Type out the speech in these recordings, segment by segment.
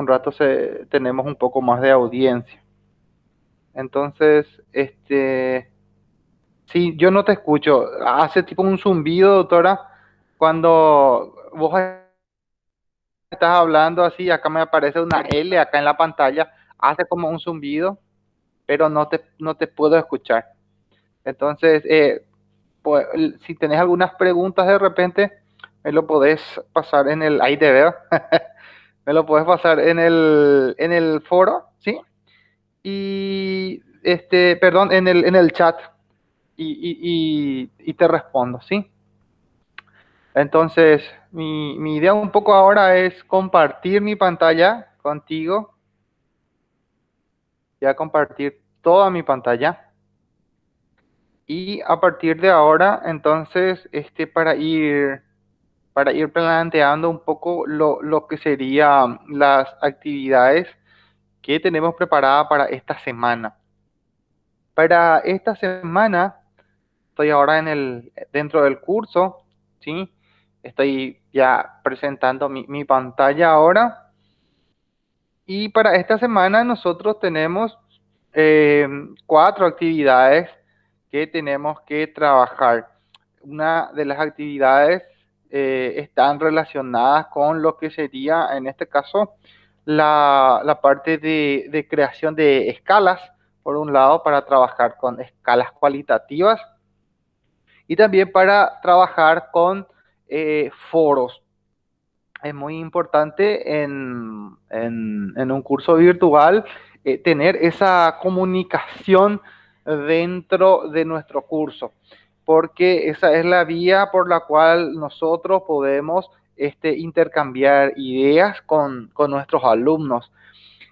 un rato se, tenemos un poco más de audiencia. Entonces, este, sí, yo no te escucho. Hace tipo un zumbido, doctora, cuando vos estás hablando así, acá me aparece una L acá en la pantalla, hace como un zumbido, pero no te, no te puedo escuchar. Entonces, eh, pues, si tenés algunas preguntas de repente, me lo podés pasar en el, veo, me lo podés pasar en el, en el foro, ¿sí? Y, este, perdón, en el, en el chat y, y, te respondo, ¿sí? Entonces, mi, mi idea un poco ahora es compartir mi pantalla contigo. Ya compartir toda mi pantalla. Y a partir de ahora, entonces, este, para ir, para ir planteando un poco lo, lo que serían las actividades que tenemos preparadas para esta semana. Para esta semana, estoy ahora en el, dentro del curso, ¿sí? Estoy ya presentando mi, mi pantalla ahora. Y para esta semana nosotros tenemos eh, cuatro actividades que tenemos que trabajar. Una de las actividades eh, están relacionadas con lo que sería, en este caso, la, la parte de, creación de escalas, por un lado, para trabajar con escalas cualitativas y también para trabajar con eh, foros. Es muy importante en, en, en un curso virtual eh, tener esa comunicación dentro de nuestro curso, porque esa es la vía por la cual nosotros podemos este, intercambiar ideas con, nuestros alumnos.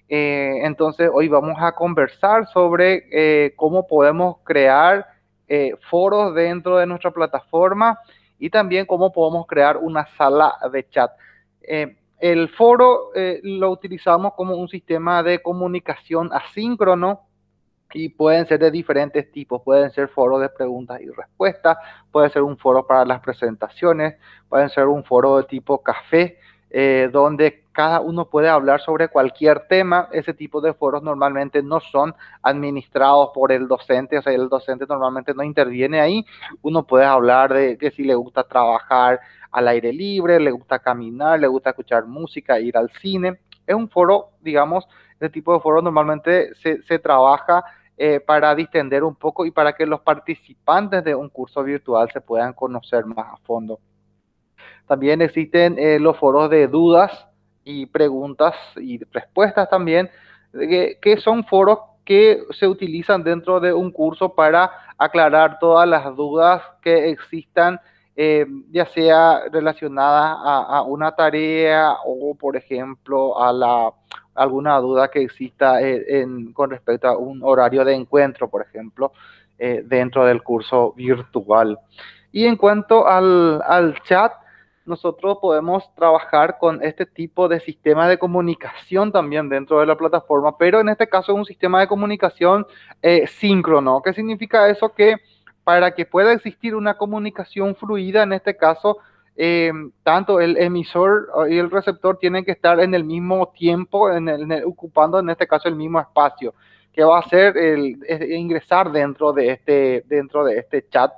Eh, entonces, hoy vamos a conversar sobre eh, cómo podemos crear eh, foros dentro de nuestra plataforma y también cómo podemos crear una sala de chat. El foro lo utilizamos como un sistema de comunicación asíncrono y pueden ser de diferentes tipos. Pueden ser foros de preguntas y respuestas, puede ser un foro para las presentaciones, pueden ser un foro de tipo café, eh, donde cada uno puede hablar sobre cualquier tema. Ese tipo de foros normalmente no son administrados por el docente, o sea, el docente normalmente no interviene ahí. Uno puede hablar de que si le gusta trabajar al aire libre, le gusta caminar, le gusta escuchar música, ir al cine. Es un foro, digamos, ese tipo de foro normalmente se, se trabaja eh, para distender un poco y para que los participantes de un curso virtual se puedan conocer más a fondo. También existen eh, los foros de dudas y preguntas y respuestas también, que, que son foros que se utilizan dentro de un curso para aclarar todas las dudas que existan eh, ya sea relacionada a, a, una tarea o, por ejemplo, a la, alguna duda que exista en, con respecto a un horario de encuentro, por ejemplo, eh, dentro del curso virtual. Y en cuanto al, al chat, nosotros podemos trabajar con este tipo de sistema de comunicación también dentro de la plataforma, pero en este caso es un sistema de comunicación eh, síncrono. ¿Qué significa eso? Que para que pueda existir una comunicación fluida, en este caso, eh, tanto el emisor y el receptor tienen que estar en el mismo tiempo, ocupando en este caso el mismo espacio, que va a ser el, ingresar dentro de, este, dentro de este chat.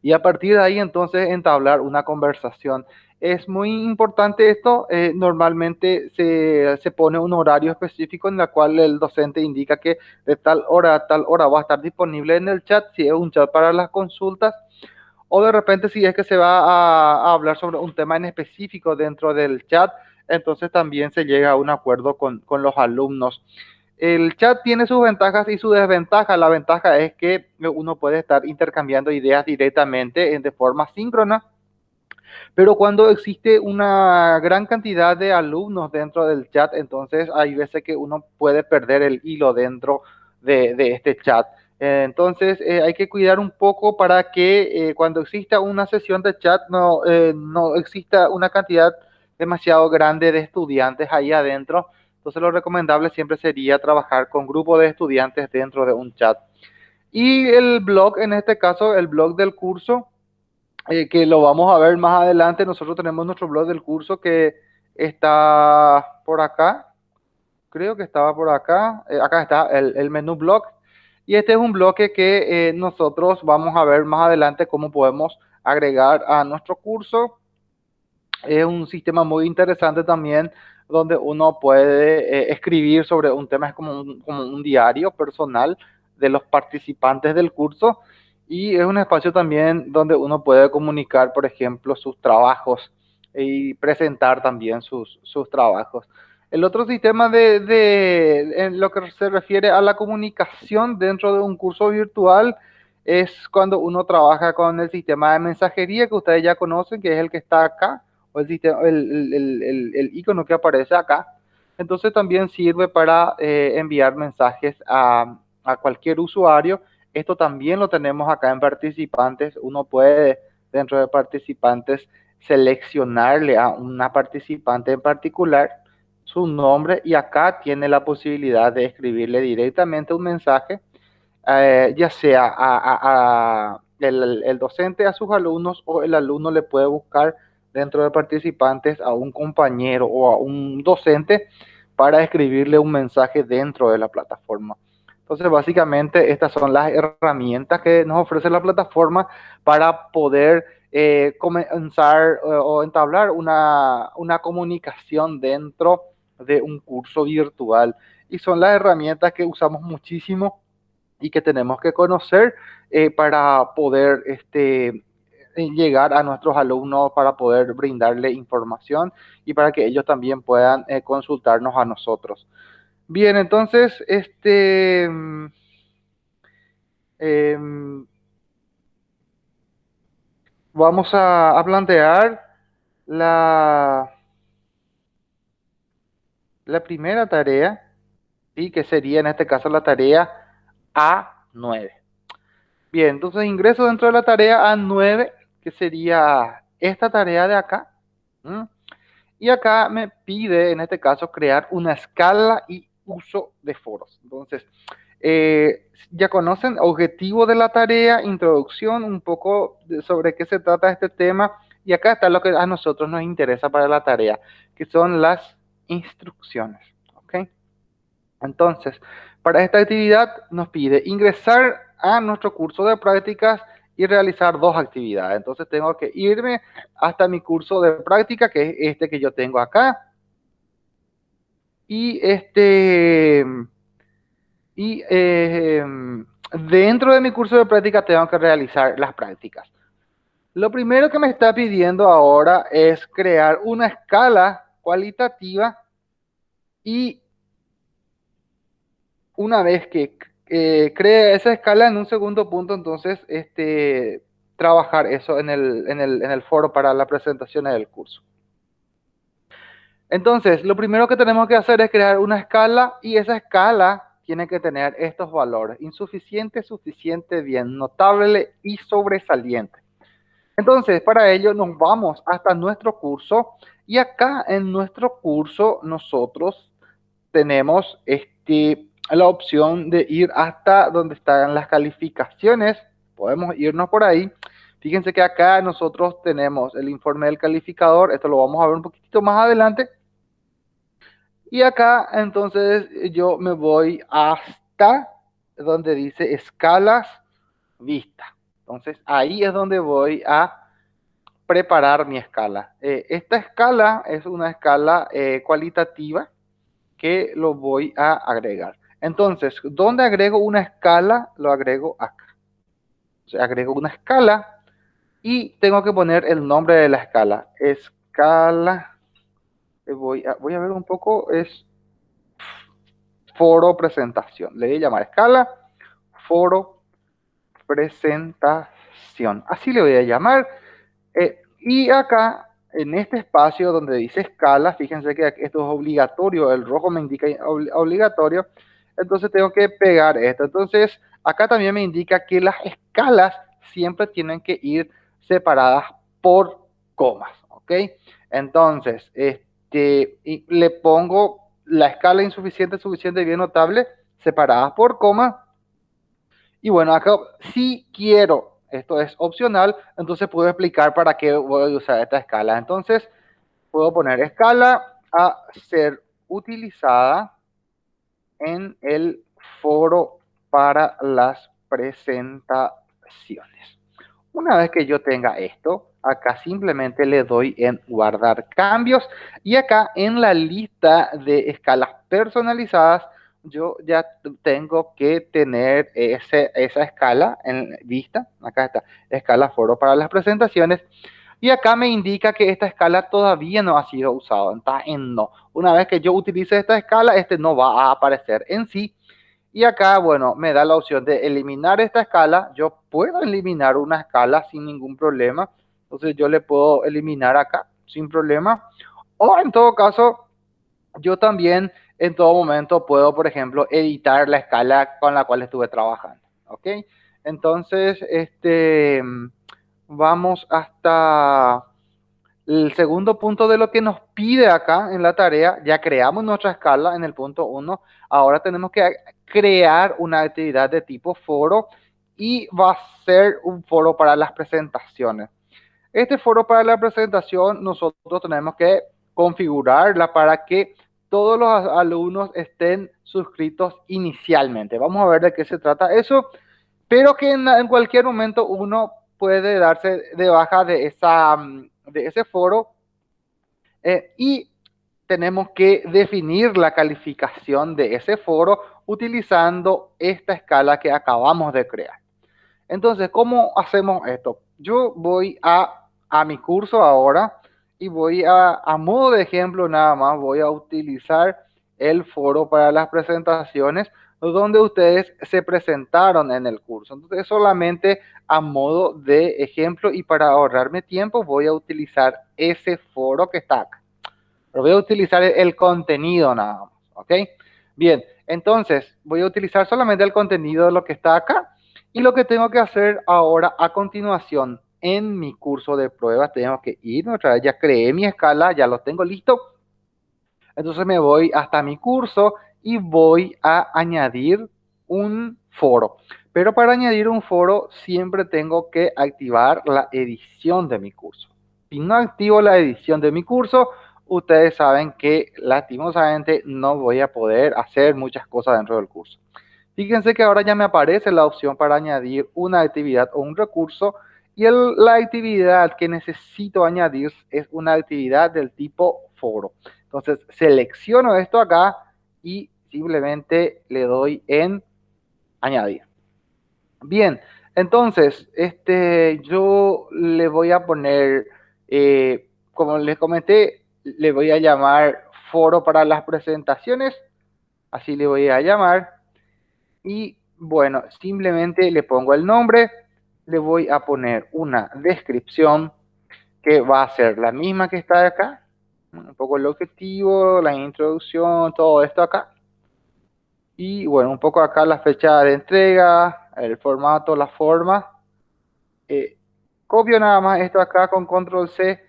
Y a partir de ahí entonces entablar una conversación. Es muy importante esto, eh, normalmente se, se, pone un horario específico en el cual el docente indica que de tal hora a tal hora va a estar disponible en el chat, si es un chat para las consultas, o de repente si es que se va a, hablar sobre un tema en específico dentro del chat, entonces también se llega a un acuerdo con, los alumnos. El chat tiene sus ventajas y sus desventajas. La ventaja es que uno puede estar intercambiando ideas directamente de forma síncrona pero cuando existe una gran cantidad de alumnos dentro del chat, entonces hay veces que uno puede perder el hilo dentro de, de este chat. Eh, entonces eh, hay que cuidar un poco para que eh, cuando exista una sesión de chat no, no exista una cantidad demasiado grande de estudiantes ahí adentro. Entonces lo recomendable siempre sería trabajar con grupos de estudiantes dentro de un chat. Y el blog, en este caso, el blog del curso, que lo vamos a ver más adelante. Nosotros tenemos nuestro blog del curso que está por acá. Creo que estaba por acá. Acá está el, el, menú block. Y este es un bloque que eh, nosotros vamos a ver más adelante cómo podemos agregar a nuestro curso. Es un sistema muy interesante también donde uno puede eh, escribir sobre un tema, es como un, como un diario personal de los participantes del curso y es un espacio también donde uno puede comunicar, por ejemplo, sus trabajos y presentar también sus, sus trabajos. El otro sistema de, de, lo que se refiere a la comunicación dentro de un curso virtual es cuando uno trabaja con el sistema de mensajería que ustedes ya conocen, que es el que está acá, o el, sistema, el icono que aparece acá. Entonces también sirve para eh, enviar mensajes a, a cualquier usuario esto también lo tenemos acá en participantes. Uno puede, dentro de participantes, seleccionarle a una participante en particular su nombre y acá tiene la posibilidad de escribirle directamente un mensaje, eh, ya sea a, el, docente a sus alumnos o el alumno le puede buscar dentro de participantes a un compañero o a un docente para escribirle un mensaje dentro de la plataforma. Entonces, básicamente, estas son las herramientas que nos ofrece la plataforma para poder eh, comenzar o, o entablar una, una, comunicación dentro de un curso virtual. Y son las herramientas que usamos muchísimo y que tenemos que conocer eh, para poder este, llegar a nuestros alumnos, para poder brindarle información y para que ellos también puedan eh, consultarnos a nosotros. Bien, entonces, este... Eh, vamos a, plantear la, la primera tarea, ¿sí? que sería en este caso la tarea A9. Bien, entonces ingreso dentro de la tarea A9, que sería esta tarea de acá. Y acá me pide, en este caso, crear una escala y uso de foros. Entonces, eh, ya conocen objetivo de la tarea, introducción, un poco sobre qué se trata este tema. Y acá está lo que a nosotros nos interesa para la tarea, que son las instrucciones. ¿ok? Entonces, para esta actividad nos pide ingresar a nuestro curso de prácticas y realizar dos actividades. Entonces tengo que irme hasta mi curso de práctica, que es este que yo tengo acá. Y este y eh, dentro de mi curso de práctica tengo que realizar las prácticas. Lo primero que me está pidiendo ahora es crear una escala cualitativa y una vez que eh, cree esa escala en un segundo punto, entonces este, trabajar eso en el, en, el, en el foro para la presentación del curso. Entonces, lo primero que tenemos que hacer es crear una escala y esa escala tiene que tener estos valores, insuficiente, suficiente, bien, notable y sobresaliente. Entonces, para ello nos vamos hasta nuestro curso y acá en nuestro curso nosotros tenemos este, la opción de ir hasta donde están las calificaciones. Podemos irnos por ahí. Fíjense que acá nosotros tenemos el informe del calificador. Esto lo vamos a ver un poquito más adelante. Y acá entonces yo me voy hasta donde dice escalas vista. Entonces ahí es donde voy a preparar mi escala. Eh, esta escala es una escala eh, cualitativa que lo voy a agregar. Entonces, ¿dónde agrego una escala? Lo agrego acá. O sea, agrego una escala y tengo que poner el nombre de la escala. Escala voy a, voy a ver un poco, es foro presentación. Le voy a llamar escala, foro presentación. Así le voy a llamar. Eh, y acá, en este espacio donde dice escala, fíjense que esto es obligatorio, el rojo me indica obligatorio, entonces tengo que pegar esto. Entonces, acá también me indica que las escalas siempre tienen que ir separadas por comas, ¿ok? Entonces, este, que le pongo la escala insuficiente, suficiente y bien notable separadas por coma. Y bueno, acá si quiero, esto es opcional, entonces puedo explicar para qué voy a usar esta escala. Entonces, puedo poner escala a ser utilizada en el foro para las presentaciones. Una vez que yo tenga esto, acá simplemente le doy en guardar cambios y acá en la lista de escalas personalizadas yo ya tengo que tener ese, esa escala en vista. Acá está, escala foro para las presentaciones. Y acá me indica que esta escala todavía no ha sido usada. Está en no. Una vez que yo utilice esta escala, este no va a aparecer en sí. Y acá, bueno, me da la opción de eliminar esta escala. Yo puedo eliminar una escala sin ningún problema. Entonces yo le puedo eliminar acá sin problema. O en todo caso, yo también en todo momento puedo, por ejemplo, editar la escala con la cual estuve trabajando. ¿Ok? Entonces, este, vamos hasta el segundo punto de lo que nos pide acá en la tarea. Ya creamos nuestra escala en el punto 1. Ahora tenemos que crear una actividad de tipo foro y va a ser un foro para las presentaciones. Este foro para la presentación nosotros tenemos que configurarla para que todos los alumnos estén suscritos inicialmente. Vamos a ver de qué se trata eso, pero que en, cualquier momento uno puede darse de baja de, esa, mm, de ese foro eh, y tenemos que definir la calificación de ese foro utilizando esta escala que acabamos de crear. Entonces, ¿cómo hacemos esto? Yo voy a, a mi curso ahora y voy a, a modo de ejemplo nada más, voy a utilizar el foro para las presentaciones donde ustedes se presentaron en el curso. Entonces, solamente a modo de ejemplo y para ahorrarme tiempo voy a utilizar ese foro que está acá. Pero voy a utilizar el contenido nada más, ¿ok? Bien, entonces voy a utilizar solamente el contenido de lo que está acá y lo que tengo que hacer ahora a continuación en mi curso de pruebas tengo que ir otra vez, ya creé mi escala, ya lo tengo listo. Entonces me voy hasta mi curso y voy a añadir un foro. Pero para añadir un foro siempre tengo que activar la edición de mi curso. Si no activo la edición de mi curso, ustedes saben que lastimosamente no voy a poder hacer muchas cosas dentro del curso. Fíjense que ahora ya me aparece la opción para añadir una actividad o un recurso y la actividad que necesito añadir es una actividad del tipo foro. Entonces selecciono esto acá y simplemente le doy en añadir. Bien, entonces este, yo le voy a poner, eh, como les comenté, le voy a llamar foro para las presentaciones. Así le voy a llamar. Y bueno, simplemente le pongo el nombre le voy a poner una descripción que va a ser la misma que está acá. Un poco el objetivo, la introducción, todo esto acá. Y bueno, un poco acá la fecha de entrega, el formato, la forma. Eh, copio nada más esto acá con control C,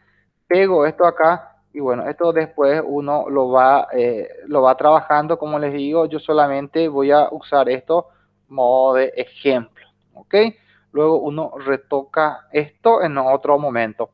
pego esto acá y bueno, esto después uno lo va, eh, lo va trabajando, como les digo, yo solamente voy a usar esto modo de ejemplo, ¿ok? Luego uno retoca esto en otro momento.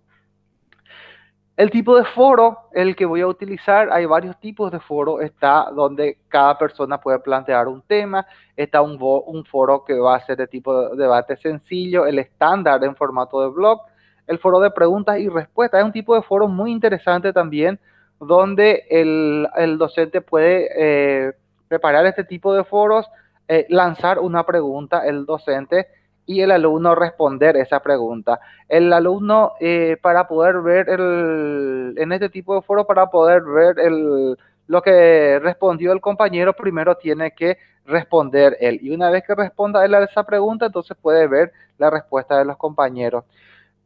El tipo de foro, el que voy a utilizar, hay varios tipos de foro. Está donde cada persona puede plantear un tema. Está un, foro que va a ser de tipo de debate sencillo, el estándar en formato de blog, el foro de preguntas y respuestas. Es un tipo de foro muy interesante también, donde el, docente puede eh, preparar este tipo de foros, eh, lanzar una pregunta, el docente y el alumno responder esa pregunta. El alumno, eh, para poder ver el, en este tipo de foro, para poder ver el, lo que respondió el compañero, primero tiene que responder él. Y una vez que responda él a esa pregunta, entonces puede ver la respuesta de los compañeros.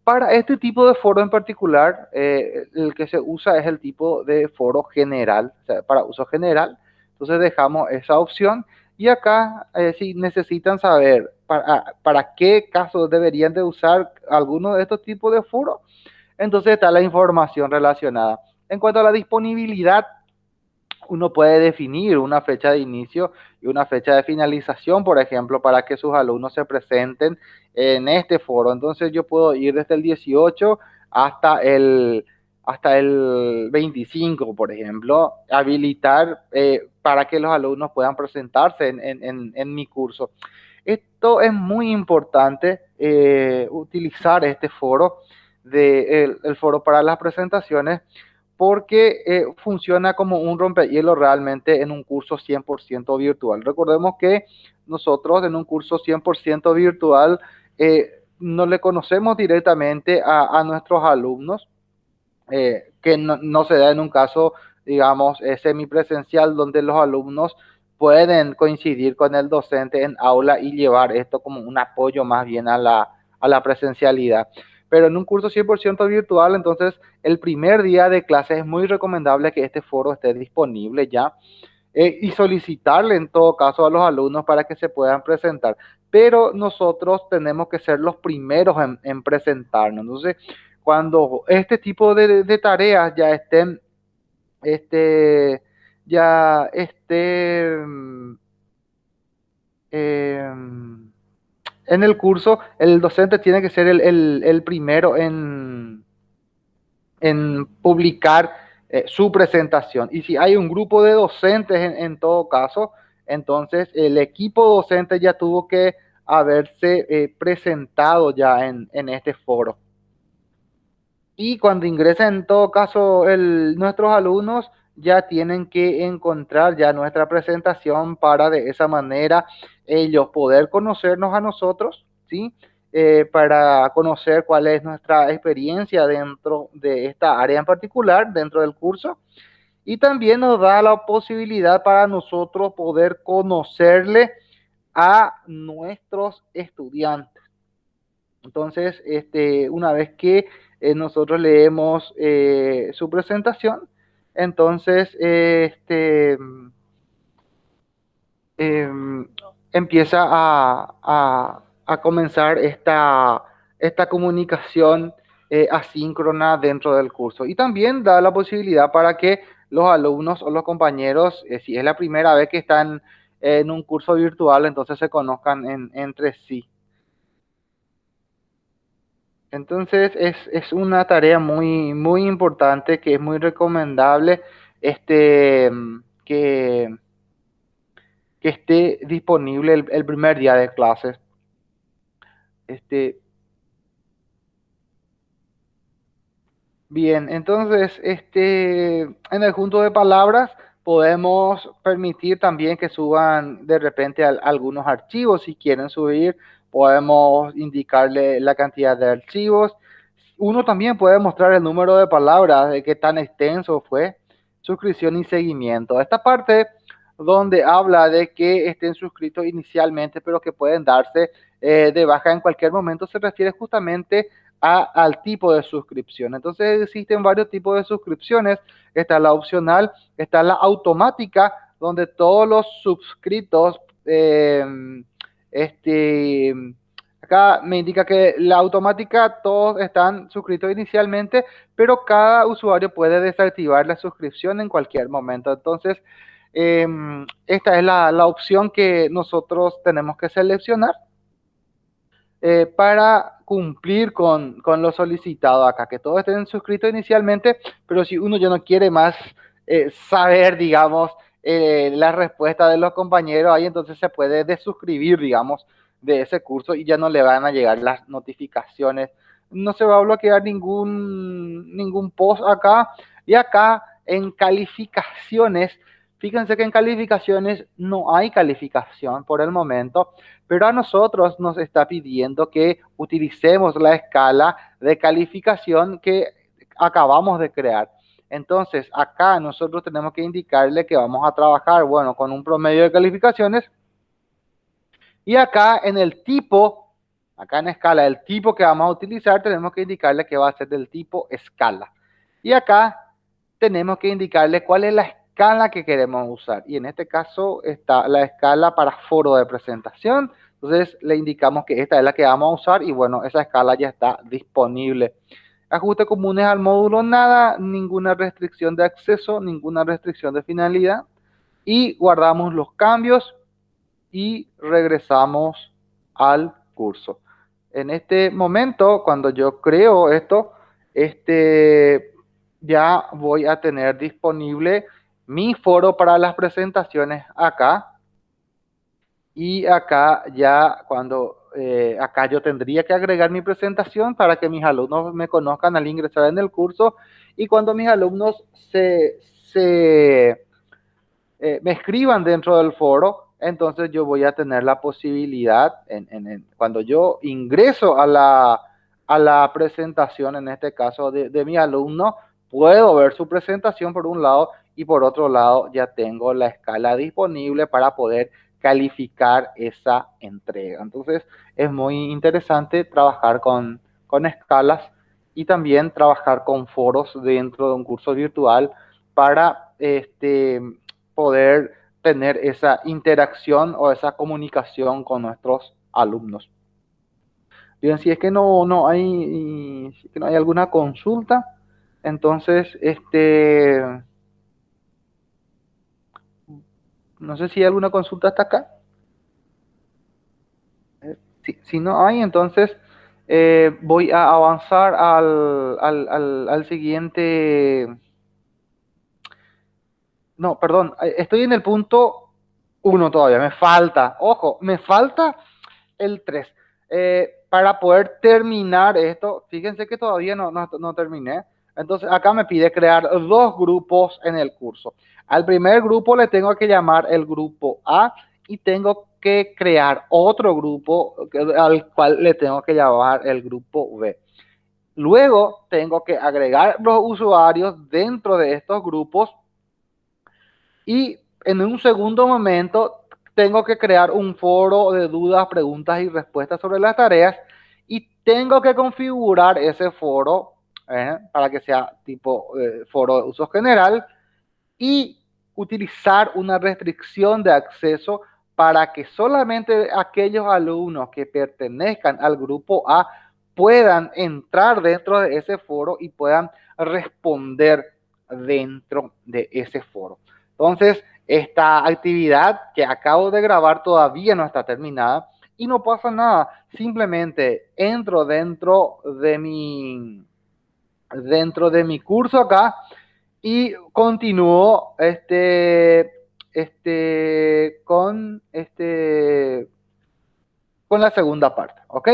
Para este tipo de foro en particular, eh, el que se usa es el tipo de foro general, o sea, para uso general. Entonces dejamos esa opción y acá, eh, si necesitan saber para, ah, para, qué casos deberían de usar alguno de estos tipos de foros, entonces está la información relacionada. En cuanto a la disponibilidad, uno puede definir una fecha de inicio y una fecha de finalización, por ejemplo, para que sus alumnos se presenten en este foro. Entonces yo puedo ir desde el 18 hasta el hasta el 25, por ejemplo, habilitar eh, para que los alumnos puedan presentarse en, mi curso. Esto es muy importante, eh, utilizar este foro, de, el, foro para las presentaciones, porque eh, funciona como un rompehielo realmente en un curso 100% virtual. Recordemos que nosotros en un curso 100% virtual no le conocemos directamente a nuestros alumnos, eh, que no, se da en un caso, digamos, eh, semipresencial donde los alumnos pueden coincidir con el docente en aula y llevar esto como un apoyo más bien a la, a la presencialidad. Pero en un curso 100% virtual, entonces el primer día de clase es muy recomendable que este foro esté disponible ya eh, y solicitarle en todo caso a los alumnos para que se puedan presentar. Pero nosotros tenemos que ser los primeros en, en presentarnos. Entonces, cuando este tipo de, tareas ya estén, este, ya esté em, en el curso, el docente tiene que ser el, primero en, en publicar eh, su presentación. Y si hay un grupo de docentes en, todo caso, entonces el equipo docente ya tuvo que haberse eh, presentado ya en, en este foro. Y cuando ingresen, en todo caso, nuestros alumnos ya tienen que encontrar ya nuestra presentación para de esa manera ellos poder conocernos a nosotros, ¿sí? Eh, para conocer cuál es nuestra experiencia dentro de esta área en particular, dentro del curso. Y también nos da la posibilidad para nosotros poder conocerle a nuestros estudiantes. Entonces, este, una vez que eh, nosotros leemos eh, su presentación, entonces este, em, empieza a, comenzar esta, esta comunicación eh, asíncrona dentro del curso. Y también da la posibilidad para que los alumnos o los compañeros, si es la primera vez que están en un curso virtual, entonces se conozcan entre sí. Entonces es, una tarea muy, muy importante que es muy recomendable este, que, que esté disponible el, primer día de clases. Este, bien, entonces este, en el junto de palabras podemos permitir también que suban de repente algunos archivos si quieren subir podemos indicarle la cantidad de archivos. Uno también puede mostrar el número de palabras, de qué tan extenso fue, suscripción y seguimiento. Esta parte donde habla de que estén suscritos inicialmente, pero que pueden darse eh, de baja en cualquier momento, se refiere justamente a, al tipo de suscripción. Entonces existen varios tipos de suscripciones. Está la opcional, está la automática, donde todos los suscritos eh, este, acá me indica que la automática todos están suscritos inicialmente, pero cada usuario puede desactivar la suscripción en cualquier momento. Entonces, em, esta es la, opción que nosotros tenemos que seleccionar eh, para cumplir con, lo solicitado acá, que todos estén suscritos inicialmente, pero si uno ya no quiere más eh, saber, digamos, eh, la respuesta de los compañeros, ahí entonces se puede desuscribir, digamos, de ese curso y ya no le van a llegar las notificaciones. No se va a bloquear ningún, ningún post acá. Y acá en calificaciones, fíjense que en calificaciones no hay calificación por el momento, pero a nosotros nos está pidiendo que utilicemos la escala de calificación que acabamos de crear. Entonces, acá nosotros tenemos que indicarle que vamos a trabajar, bueno, con un promedio de calificaciones. Y acá en el tipo, acá en escala, el tipo que vamos a utilizar, tenemos que indicarle que va a ser del tipo escala. Y acá tenemos que indicarle cuál es la escala que queremos usar. Y en este caso está la escala para foro de presentación. Entonces le indicamos que esta es la que vamos a usar y bueno, esa escala ya está disponible. Ajustes comunes al módulo, nada, ninguna restricción de acceso, ninguna restricción de finalidad. Y guardamos los cambios y regresamos al curso. En este momento, cuando yo creo esto, este, ya voy a tener disponible mi foro para las presentaciones acá. Y acá ya cuando, eh, acá yo tendría que agregar mi presentación para que mis alumnos me conozcan al ingresar en el curso. Y cuando mis alumnos se, eh, me escriban dentro del foro, entonces yo voy a tener la posibilidad, cuando yo ingreso a la, a la presentación, en este caso de mi alumno, puedo ver su presentación por un lado y por otro lado ya tengo la escala disponible para poder calificar esa entrega. Entonces es muy interesante trabajar con, con escalas y también trabajar con foros dentro de un curso virtual para este, poder tener esa interacción o esa comunicación con nuestros alumnos. Bien, si es que no, no hay, si que no hay alguna consulta, entonces, este, no sé si hay alguna consulta hasta acá. Eh, si, no hay, entonces eh, voy a avanzar al, al, al, siguiente. No, perdón, eh, estoy en el punto 1 todavía, me falta, ojo, me falta el 3. para poder terminar esto, fíjense que todavía no, no, no terminé. Entonces acá me pide crear dos grupos en el curso. Al primer grupo le tengo que llamar el grupo A y tengo que crear otro grupo al cual le tengo que llamar el grupo B. Luego tengo que agregar los usuarios dentro de estos grupos y en un segundo momento tengo que crear un foro de dudas, preguntas y respuestas sobre las tareas y tengo que configurar ese foro ¿eh? para que sea tipo eh, foro de uso general y utilizar una restricción de acceso para que solamente aquellos alumnos que pertenezcan al grupo A puedan entrar dentro de ese foro y puedan responder dentro de ese foro. Entonces, esta actividad que acabo de grabar todavía no está terminada y no pasa nada. Simplemente entro dentro de mi, dentro de mi curso acá y continúo este, este, con, este, con la segunda parte, ¿ok?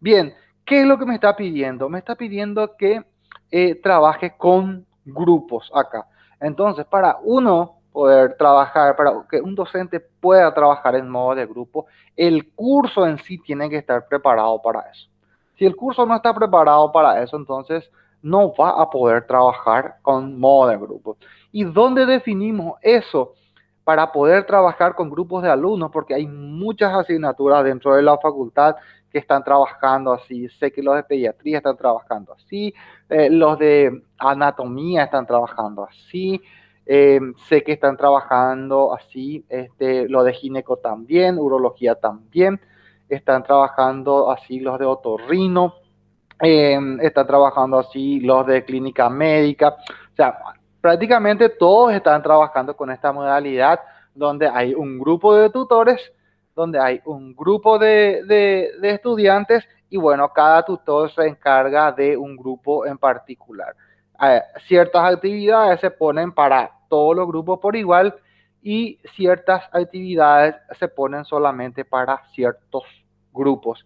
Bien, ¿qué es lo que me está pidiendo? Me está pidiendo que eh, trabaje con grupos acá. Entonces, para uno poder trabajar, para que un docente pueda trabajar en modo de grupo, el curso en sí tiene que estar preparado para eso. Si el curso no está preparado para eso, entonces no va a poder trabajar con modo de grupo. ¿Y dónde definimos eso? Para poder trabajar con grupos de alumnos, porque hay muchas asignaturas dentro de la facultad que están trabajando así. Sé que los de pediatría están trabajando así, eh, los de anatomía están trabajando así, eh, sé que están trabajando así, este, los de gineco también, urología también, están trabajando así los de otorrino, eh, están trabajando así los de clínica médica, o sea, prácticamente todos están trabajando con esta modalidad donde hay un grupo de tutores, donde hay un grupo de, estudiantes y bueno, cada tutor se encarga de un grupo en particular. Ciertas actividades se ponen para todos los grupos por igual y ciertas actividades se ponen solamente para ciertos grupos.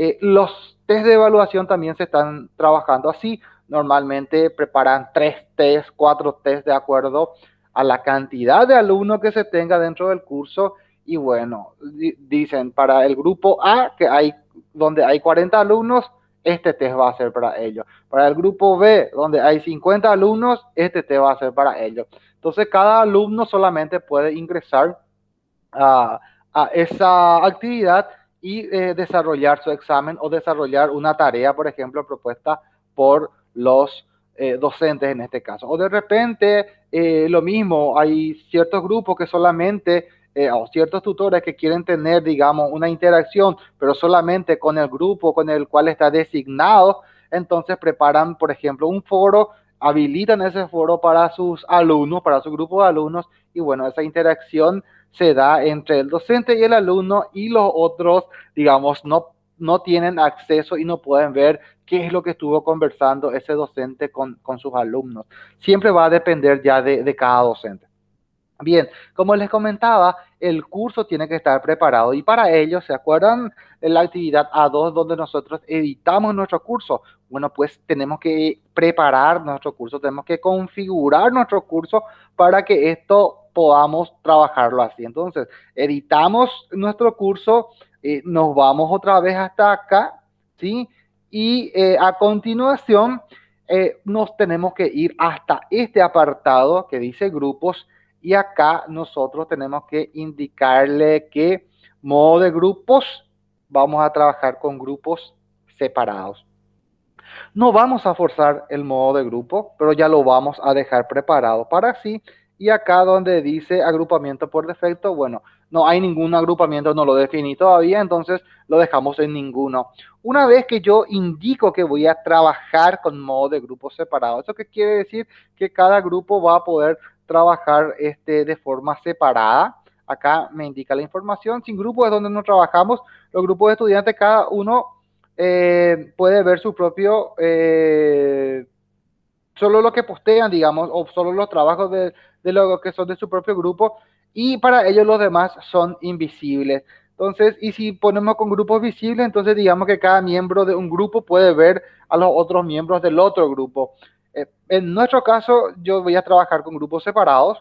Eh, los test de evaluación también se están trabajando así. Normalmente preparan tres test, cuatro test de acuerdo a la cantidad de alumnos que se tenga dentro del curso. Y bueno, dicen para el grupo A, que hay donde hay 40 alumnos, este test va a ser para ellos. Para el grupo B, donde hay 50 alumnos, este test va a ser para ellos. Entonces, cada alumno solamente puede ingresar a, a esa actividad y eh, desarrollar su examen o desarrollar una tarea, por ejemplo, propuesta por los eh, docentes en este caso. O de repente, eh, lo mismo, hay ciertos grupos que solamente, o ciertos tutores que quieren tener, digamos, una interacción, pero solamente con el grupo con el cual está designado, entonces preparan, por ejemplo, un foro, habilitan ese foro para sus alumnos, para su grupo de alumnos, y bueno, esa interacción se da entre el docente y el alumno y los otros, digamos, no, no tienen acceso y no pueden ver qué es lo que estuvo conversando ese docente con, sus alumnos. Siempre va a depender ya de, de cada docente. Bien, como les comentaba, el curso tiene que estar preparado y para ello, ¿se acuerdan de la actividad A2 donde nosotros editamos nuestro curso? Bueno, pues tenemos que preparar nuestro curso, tenemos que configurar nuestro curso para que esto podamos trabajarlo así. Entonces, editamos nuestro curso, eh, nos vamos otra vez hasta acá, ¿sí? Y eh, a continuación eh, nos tenemos que ir hasta este apartado que dice grupos y acá nosotros tenemos que indicarle que modo de grupos, vamos a trabajar con grupos separados. No vamos a forzar el modo de grupo, pero ya lo vamos a dejar preparado para sí. Y acá donde dice agrupamiento por defecto, bueno, no hay ningún agrupamiento, no lo definí todavía, entonces lo dejamos en ninguno. Una vez que yo indico que voy a trabajar con modo de grupos separados, ¿eso qué quiere decir? Que cada grupo va a poder trabajar este, de forma separada. Acá me indica la información. Sin grupos es donde no trabajamos. Los grupos de estudiantes, cada uno eh, puede ver su propio, eh, solo lo que postean, digamos, o solo los trabajos de, de lo que son de su propio grupo. Y para ellos los demás son invisibles. Entonces, y si ponemos con grupos visibles, entonces digamos que cada miembro de un grupo puede ver a los otros miembros del otro grupo. Eh, en nuestro caso, yo voy a trabajar con grupos separados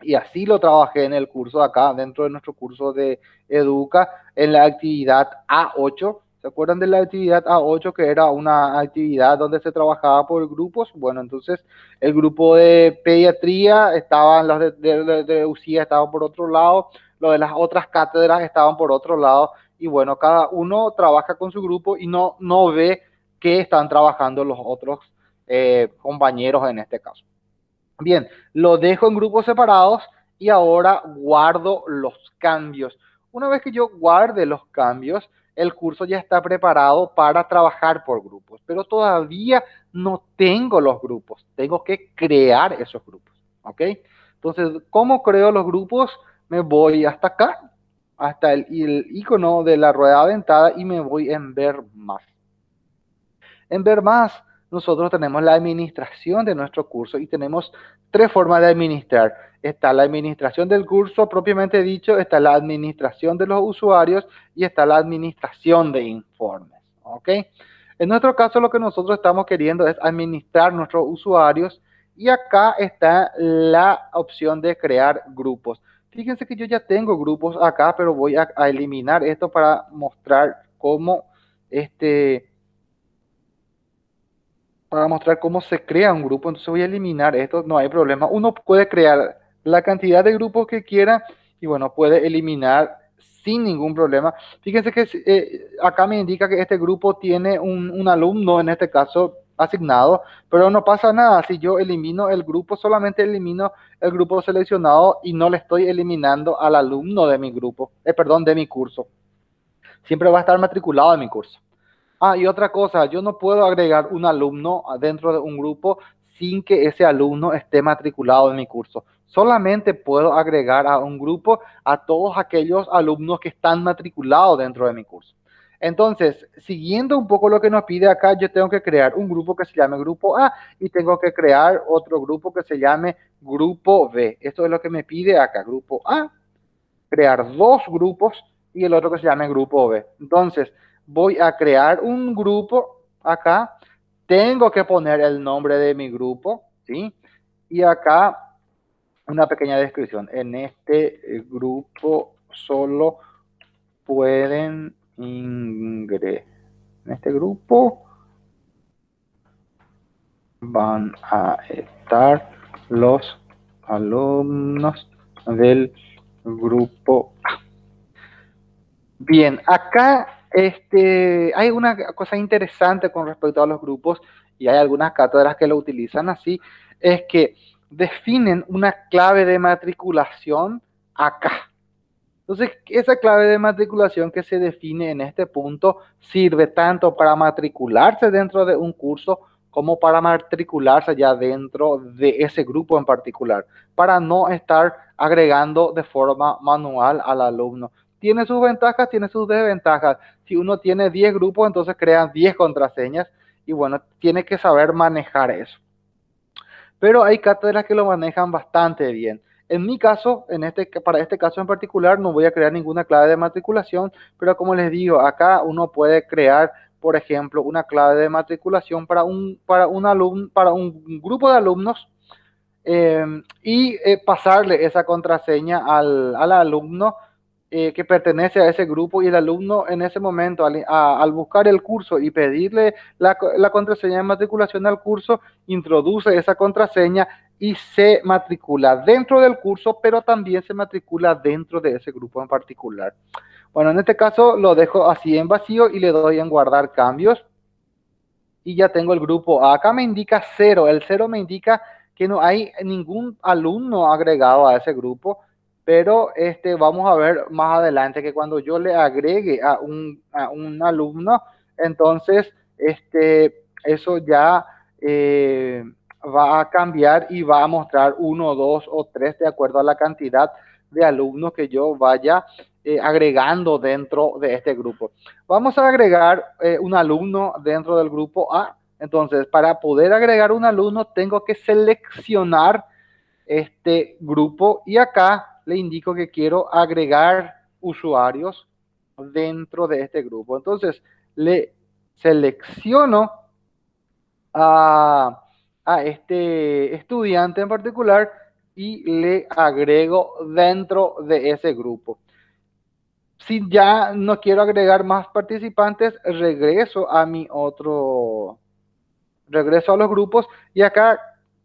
y así lo trabajé en el curso acá, dentro de nuestro curso de Educa, en la actividad A8. ¿Se acuerdan de la actividad A8 que era una actividad donde se trabajaba por grupos? Bueno, entonces el grupo de pediatría estaban, los de, de, de UCIA estaban por otro lado, los de las otras cátedras estaban por otro lado y bueno, cada uno trabaja con su grupo y no, no ve qué están trabajando los otros eh, compañeros en este caso. Bien, lo dejo en grupos separados y ahora guardo los cambios. Una vez que yo guarde los cambios, el curso ya está preparado para trabajar por grupos, pero todavía no tengo los grupos. Tengo que crear esos grupos, ¿ok? Entonces, ¿cómo creo los grupos? Me voy hasta acá, hasta el, icono de la rueda dentada y me voy en ver más. En ver más, nosotros tenemos la administración de nuestro curso y tenemos tres formas de administrar. Está la administración del curso propiamente dicho, está la administración de los usuarios y está la administración de informes. ¿Ok? En nuestro caso lo que nosotros estamos queriendo es administrar nuestros usuarios y acá está la opción de crear grupos. Fíjense que yo ya tengo grupos acá, pero voy a, a eliminar esto para mostrar cómo este, para mostrar cómo se crea un grupo. Entonces voy a eliminar esto, no hay problema. Uno puede crear la cantidad de grupos que quiera y bueno, puede eliminar sin ningún problema. Fíjense que eh, acá me indica que este grupo tiene un, alumno, en este caso asignado, pero no pasa nada. Si yo elimino el grupo, solamente elimino el grupo seleccionado y no le estoy eliminando al alumno de mi grupo, eh, perdón, de mi curso. Siempre va a estar matriculado en mi curso. Ah, y otra cosa, yo no puedo agregar un alumno dentro de un grupo sin que ese alumno esté matriculado en mi curso. Solamente puedo agregar a un grupo a todos aquellos alumnos que están matriculados dentro de mi curso. Entonces, siguiendo un poco lo que nos pide acá, yo tengo que crear un grupo que se llame grupo A y tengo que crear otro grupo que se llame grupo B. Esto es lo que me pide acá, grupo A, crear dos grupos y el otro que se llame grupo B. Entonces, voy a crear un grupo acá, tengo que poner el nombre de mi grupo, ¿sí? Y acá una pequeña descripción. En este eh, grupo solo pueden ingresar. En este grupo van a estar los alumnos del grupo A. Bien, acá este, hay una cosa interesante con respecto a los grupos y hay algunas cátedras que lo utilizan así, es que definen una clave de matriculación acá. Entonces, esa clave de matriculación que se define en este punto sirve tanto para matricularse dentro de un curso como para matricularse ya dentro de ese grupo en particular, para no estar agregando de forma manual al alumno. Tiene sus ventajas, tiene sus desventajas. Si uno tiene 10 grupos, entonces crean 10 contraseñas y bueno, tiene que saber manejar eso. Pero hay cátedras que lo manejan bastante bien. En mi caso, en este, para este caso en particular, no voy a crear ninguna clave de matriculación, pero como les digo, acá uno puede crear, por ejemplo, una clave de matriculación para un, para un, para un grupo de alumnos eh, y eh, pasarle esa contraseña al, al alumno eh, que pertenece a ese grupo y el alumno en ese momento, al, buscar el curso y pedirle la, contraseña de matriculación al curso, introduce esa contraseña y se matricula dentro del curso, pero también se matricula dentro de ese grupo en particular. Bueno, en este caso lo dejo así en vacío y le doy en guardar cambios. Y ya tengo el grupo. Acá me indica cero. El cero me indica que no hay ningún alumno agregado a ese grupo pero este, vamos a ver más adelante que cuando yo le agregue a un, a un alumno, entonces este, eso ya eh, va a cambiar y va a mostrar uno, dos o tres de acuerdo a la cantidad de alumnos que yo vaya eh, agregando dentro de este grupo. Vamos a agregar eh, un alumno dentro del grupo A. Entonces, para poder agregar un alumno, tengo que seleccionar este grupo y acá le indico que quiero agregar usuarios dentro de este grupo. Entonces, le selecciono a, este estudiante en particular y le agrego dentro de ese grupo. Si ya no quiero agregar más participantes, regreso a mi otro, regreso a los grupos y acá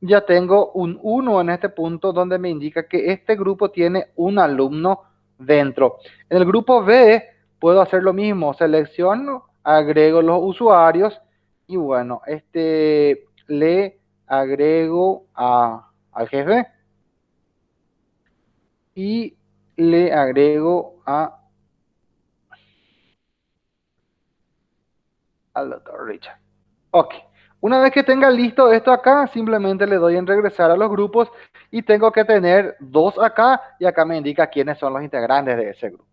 ya tengo un 1 en este punto donde me indica que este grupo tiene un alumno dentro. En el grupo B puedo hacer lo mismo, selecciono, agrego los usuarios y bueno, este le agrego a, al jefe y le agrego a al doctor Richard. Ok. Una vez que tenga listo esto acá, simplemente le doy en regresar a los grupos y tengo que tener dos acá y acá me indica quiénes son los integrantes de ese grupo.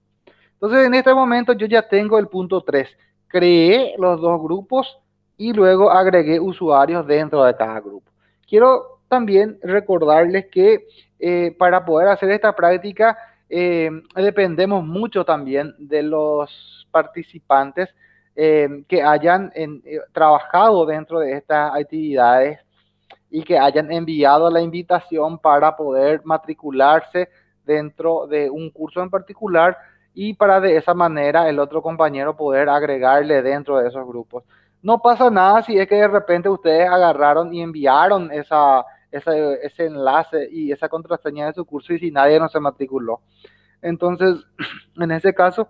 Entonces en este momento yo ya tengo el punto 3. Creé los dos grupos y luego agregué usuarios dentro de cada grupo. Quiero también recordarles que eh, para poder hacer esta práctica eh, dependemos mucho también de los participantes Em, que hayan eh, trabajado dentro de estas actividades y que hayan enviado la invitación para poder matricularse dentro de un curso en particular y para de esa manera el otro compañero poder agregarle dentro de esos grupos. No pasa nada si es que de repente ustedes agarraron y enviaron esa, ese enlace y esa contraseña de su curso y si nadie no se matriculó. Entonces, en ese caso,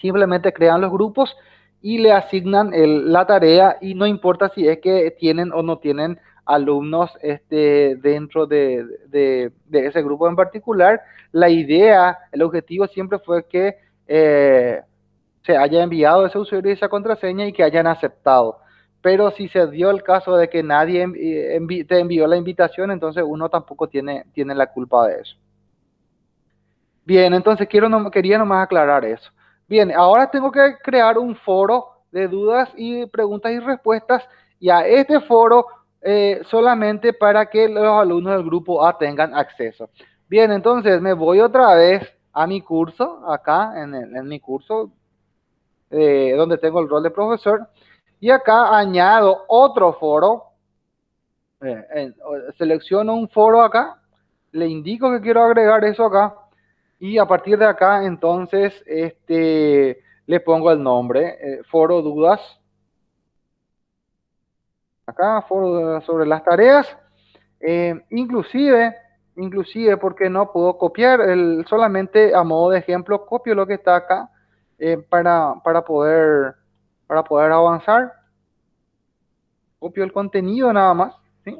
simplemente crean los grupos y le asignan la tarea y no importa si es que tienen o no tienen alumnos este, dentro de, ese grupo en particular. La idea, el objetivo siempre fue que eh, se haya enviado ese usuario y esa contraseña y que hayan aceptado. Pero si se dio el caso de que nadie te envió la invitación, entonces uno tampoco tiene, tiene la culpa de eso. Bien, entonces quiero no, quería nomás aclarar eso. Bien, ahora tengo que crear un foro de dudas y preguntas y respuestas y a este foro eh, solamente para que los alumnos del grupo A tengan acceso. Bien, entonces me voy otra vez a mi curso, acá en, mi curso, eh, donde tengo el rol de profesor, y acá añado otro foro, eh, selecciono un foro acá, le indico que quiero agregar eso acá, y a partir de acá, entonces, este, le pongo el nombre, eh, foro dudas. Acá, foro sobre las tareas. Eh, inclusive, inclusive, porque no puedo copiar, el, solamente a modo de ejemplo, copio lo que está acá eh, para, para, poder, para poder avanzar. Copio el contenido nada más. ¿sí?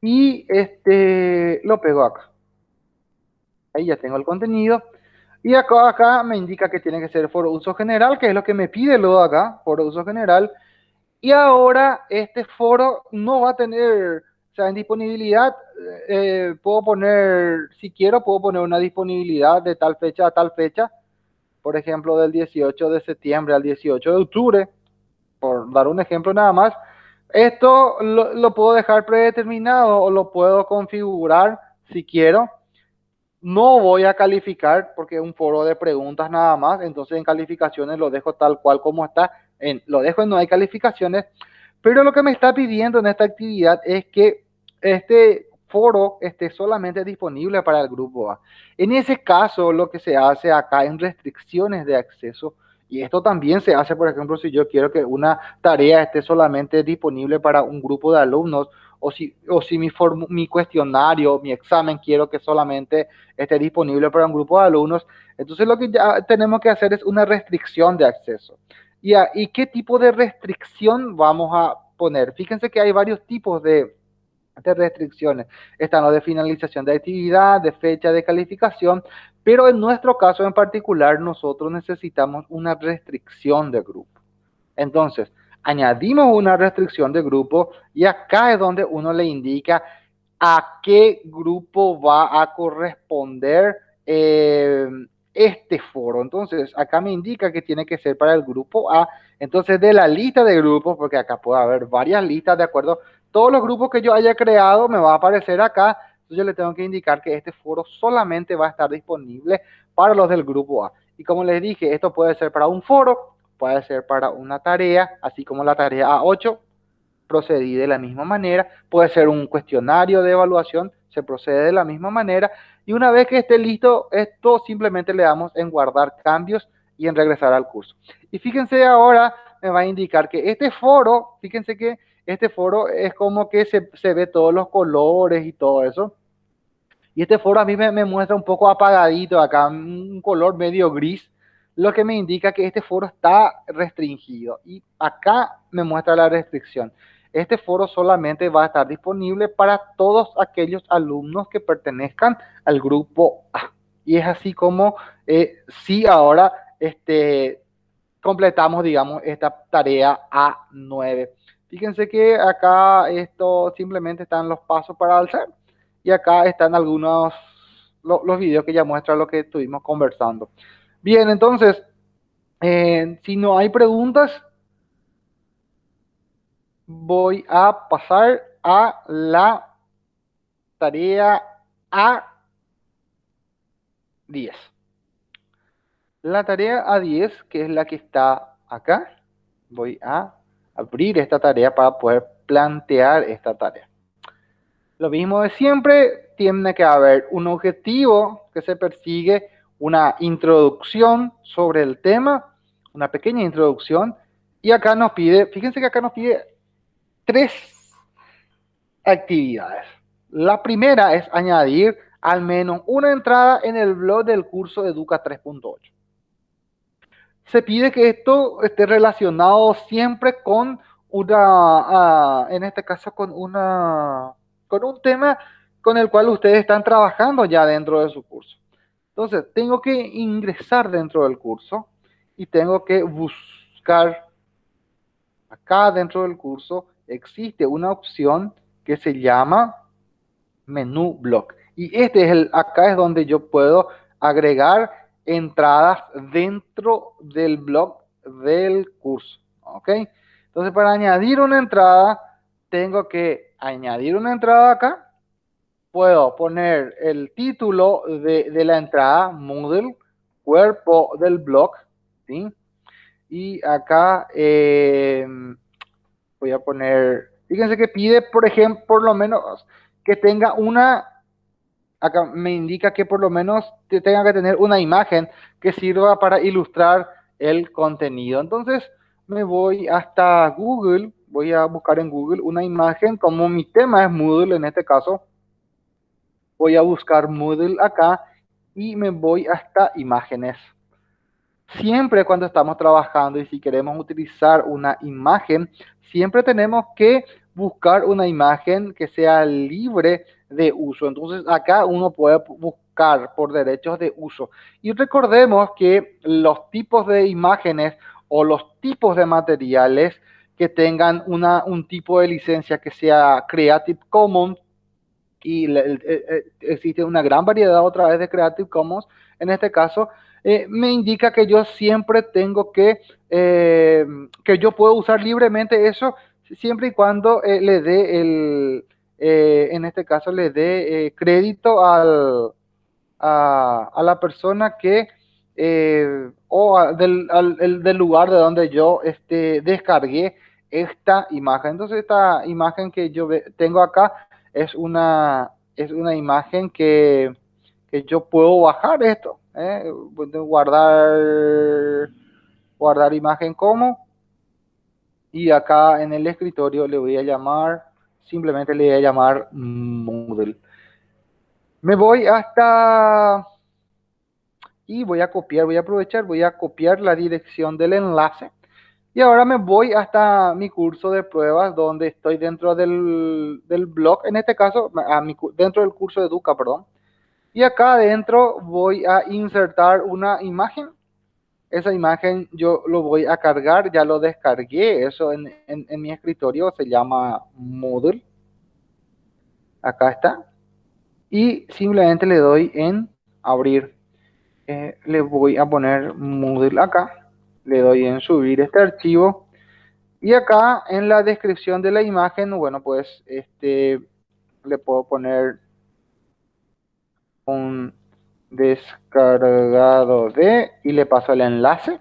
Y este, lo pego acá. Ahí ya tengo el contenido. Y acá, acá me indica que tiene que ser foro uso general, que es lo que me pide luego acá, foro uso general. Y ahora este foro no va a tener O sea, en disponibilidad eh, puedo poner, si quiero, puedo poner una disponibilidad de tal fecha a tal fecha. Por ejemplo, del 18 de septiembre al 18 de octubre, por dar un ejemplo nada más. Esto lo, lo puedo dejar predeterminado o lo puedo configurar si quiero. No voy a calificar porque es un foro de preguntas nada más. Entonces en calificaciones lo dejo tal cual como está. En, lo dejo en no hay calificaciones. Pero lo que me está pidiendo en esta actividad es que este foro esté solamente disponible para el grupo A. En ese caso, lo que se hace acá en restricciones de acceso, y esto también se hace, por ejemplo, si yo quiero que una tarea esté solamente disponible para un grupo de alumnos, o si, o si mi, cuestionario, mi examen, quiero que solamente esté disponible para un grupo de alumnos, entonces lo que ya tenemos que hacer es una restricción de acceso. ¿Y, qué tipo de restricción vamos a poner? Fíjense que hay varios tipos de, de restricciones. Están los de finalización de actividad, de fecha de calificación, pero en nuestro caso en particular nosotros necesitamos una restricción de grupo. Entonces, añadimos una restricción de grupo y acá es donde uno le indica a qué grupo va a corresponder eh, este foro. Entonces, acá me indica que tiene que ser para el grupo A. Entonces, de la lista de grupos, porque acá puede haber varias listas, de acuerdo, todos los grupos que yo haya creado me va a aparecer acá. Entonces, yo le tengo que indicar que este foro solamente va a estar disponible para los del grupo A. Y como les dije, esto puede ser para un foro, puede ser para una tarea, así como la tarea A8, procedí de la misma manera. Puede ser un cuestionario de evaluación, se procede de la misma manera. Y una vez que esté listo, esto simplemente le damos en guardar cambios y en regresar al curso. Y fíjense ahora, me va a indicar que este foro, fíjense que este foro es como que se, se ve todos los colores y todo eso. Y este foro a mí me, me, muestra un poco apagadito acá, un color medio gris, lo que me indica que este foro está restringido. Y acá me muestra la restricción. Este foro solamente va a estar disponible para todos aquellos alumnos que pertenezcan al grupo A. Y es así como eh, si ahora este, completamos, digamos, esta tarea A9. Fíjense que acá esto simplemente están los pasos para alzar y acá están algunos los videos que ya muestran lo que estuvimos conversando. Bien, entonces, eh, si no hay preguntas, voy a pasar a la tarea A10. La tarea A10, que es la que está acá, voy a abrir esta tarea para poder plantear esta tarea. Lo mismo de siempre, tiene que haber un objetivo que se persigue, una introducción sobre el tema, una pequeña introducción, y acá nos pide, fíjense que acá nos pide tres actividades. La primera es añadir al menos una entrada en el blog del curso Educa 3.8. Se pide que esto esté relacionado siempre con una, ah, en este caso con una, con un tema con el cual ustedes están trabajando ya dentro de su curso. Entonces, tengo que ingresar dentro del curso y tengo que buscar acá dentro del curso existe una opción que se llama menú blog. Y este es el, acá es donde yo puedo agregar entradas dentro del blog del curso. ¿Ok? Entonces, para añadir una entrada, tengo que añadir una entrada acá. Puedo poner el título de, la entrada, Moodle, cuerpo del blog, ¿sí? Y acá eh, voy a poner, fíjense que pide, por ejemplo, por lo menos que tenga una, acá me indica que por lo menos tenga que tener una imagen que sirva para ilustrar el contenido. Entonces me voy hasta Google, voy a buscar en Google una imagen, como mi tema es Moodle en este caso, voy a buscar Moodle acá y me voy hasta imágenes. Siempre cuando estamos trabajando y si queremos utilizar una imagen, siempre tenemos que buscar una imagen que sea libre de uso. Entonces acá uno puede buscar por derechos de uso. Y recordemos que los tipos de imágenes o los tipos de materiales que tengan una, un tipo de licencia que sea Creative Commons y existe una gran variedad otra vez de Creative Commons. En este caso, eh, me indica que yo siempre tengo que, eh, que yo puedo usar libremente eso siempre y cuando eh, le dé el, en este caso le dé crédito al, a, a, la persona que o del, al, del, lugar de donde yo este, descargué esta imagen. Entonces esta imagen que yo tengo acá es una, es una imagen que, que yo puedo bajar esto ¿eh? guardar guardar imagen como y acá en el escritorio le voy a llamar simplemente le voy a llamar Moodle me voy hasta y voy a copiar voy a aprovechar voy a copiar la dirección del enlace y ahora me voy hasta mi curso de pruebas donde estoy dentro del, del blog en este caso dentro del curso de Educa perdón y acá adentro voy a insertar una imagen. Esa imagen yo lo voy a cargar, ya lo descargué, eso en, en, mi escritorio se llama Moodle. Acá está. Y simplemente le doy en abrir. Eh, le voy a poner Moodle acá. Le doy en subir este archivo. Y acá en la descripción de la imagen, bueno, pues este le puedo poner un descargado de y le paso el enlace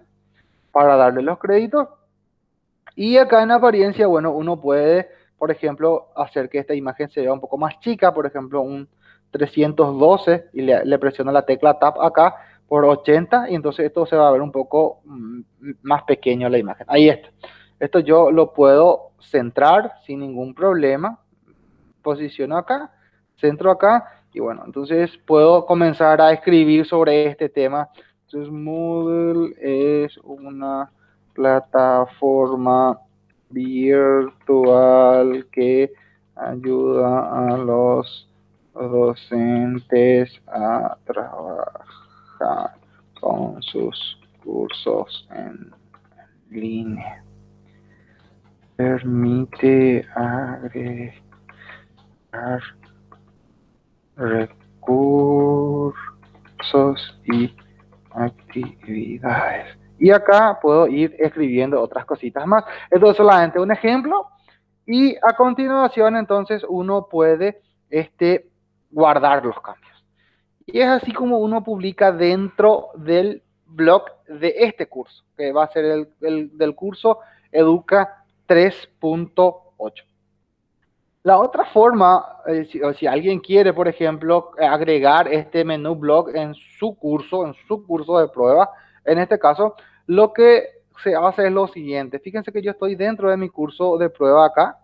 para darle los créditos. Y acá en apariencia, bueno, uno puede, por ejemplo, hacer que esta imagen se vea un poco más chica, por ejemplo, un 312 y le, le presiono la tecla Tab acá por 80 y entonces esto se va a ver un poco mm, más pequeño la imagen. Ahí está. Esto yo lo puedo centrar sin ningún problema. Posiciono acá, centro acá y bueno, entonces puedo comenzar a escribir sobre este tema. Entonces Moodle es una plataforma virtual que ayuda a los docentes a trabajar con sus cursos en línea. Permite agregar recursos y actividades. Y acá puedo ir escribiendo otras cositas más. Esto es solamente un ejemplo. Y a continuación, entonces, uno puede este, guardar los cambios. Y es así como uno publica dentro del blog de este curso, que va a ser el, el del curso Educa 3.8. La otra forma, eh, si, alguien quiere, por ejemplo, agregar este menú blog en su curso, en su curso de prueba, en este caso, lo que se hace es lo siguiente. Fíjense que yo estoy dentro de mi curso de prueba acá.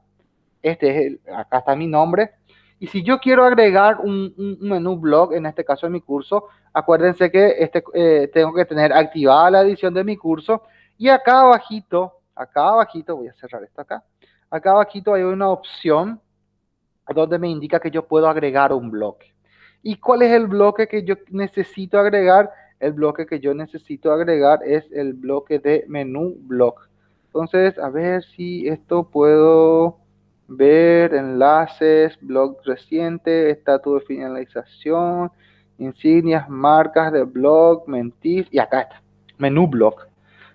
Este es el, acá está mi nombre. Y si yo quiero agregar un, menú blog, en este caso en mi curso, acuérdense que este, eh, tengo que tener activada la edición de mi curso. Y acá abajito, acá abajito, voy a cerrar esto acá. Acá abajito hay una opción donde me indica que yo puedo agregar un bloque. ¿Y cuál es el bloque que yo necesito agregar? El bloque que yo necesito agregar es el bloque de menú block. Entonces, a ver si esto puedo ver enlaces, blog reciente, estatus de finalización, insignias, marcas de blog, mentir, y acá está, menú block.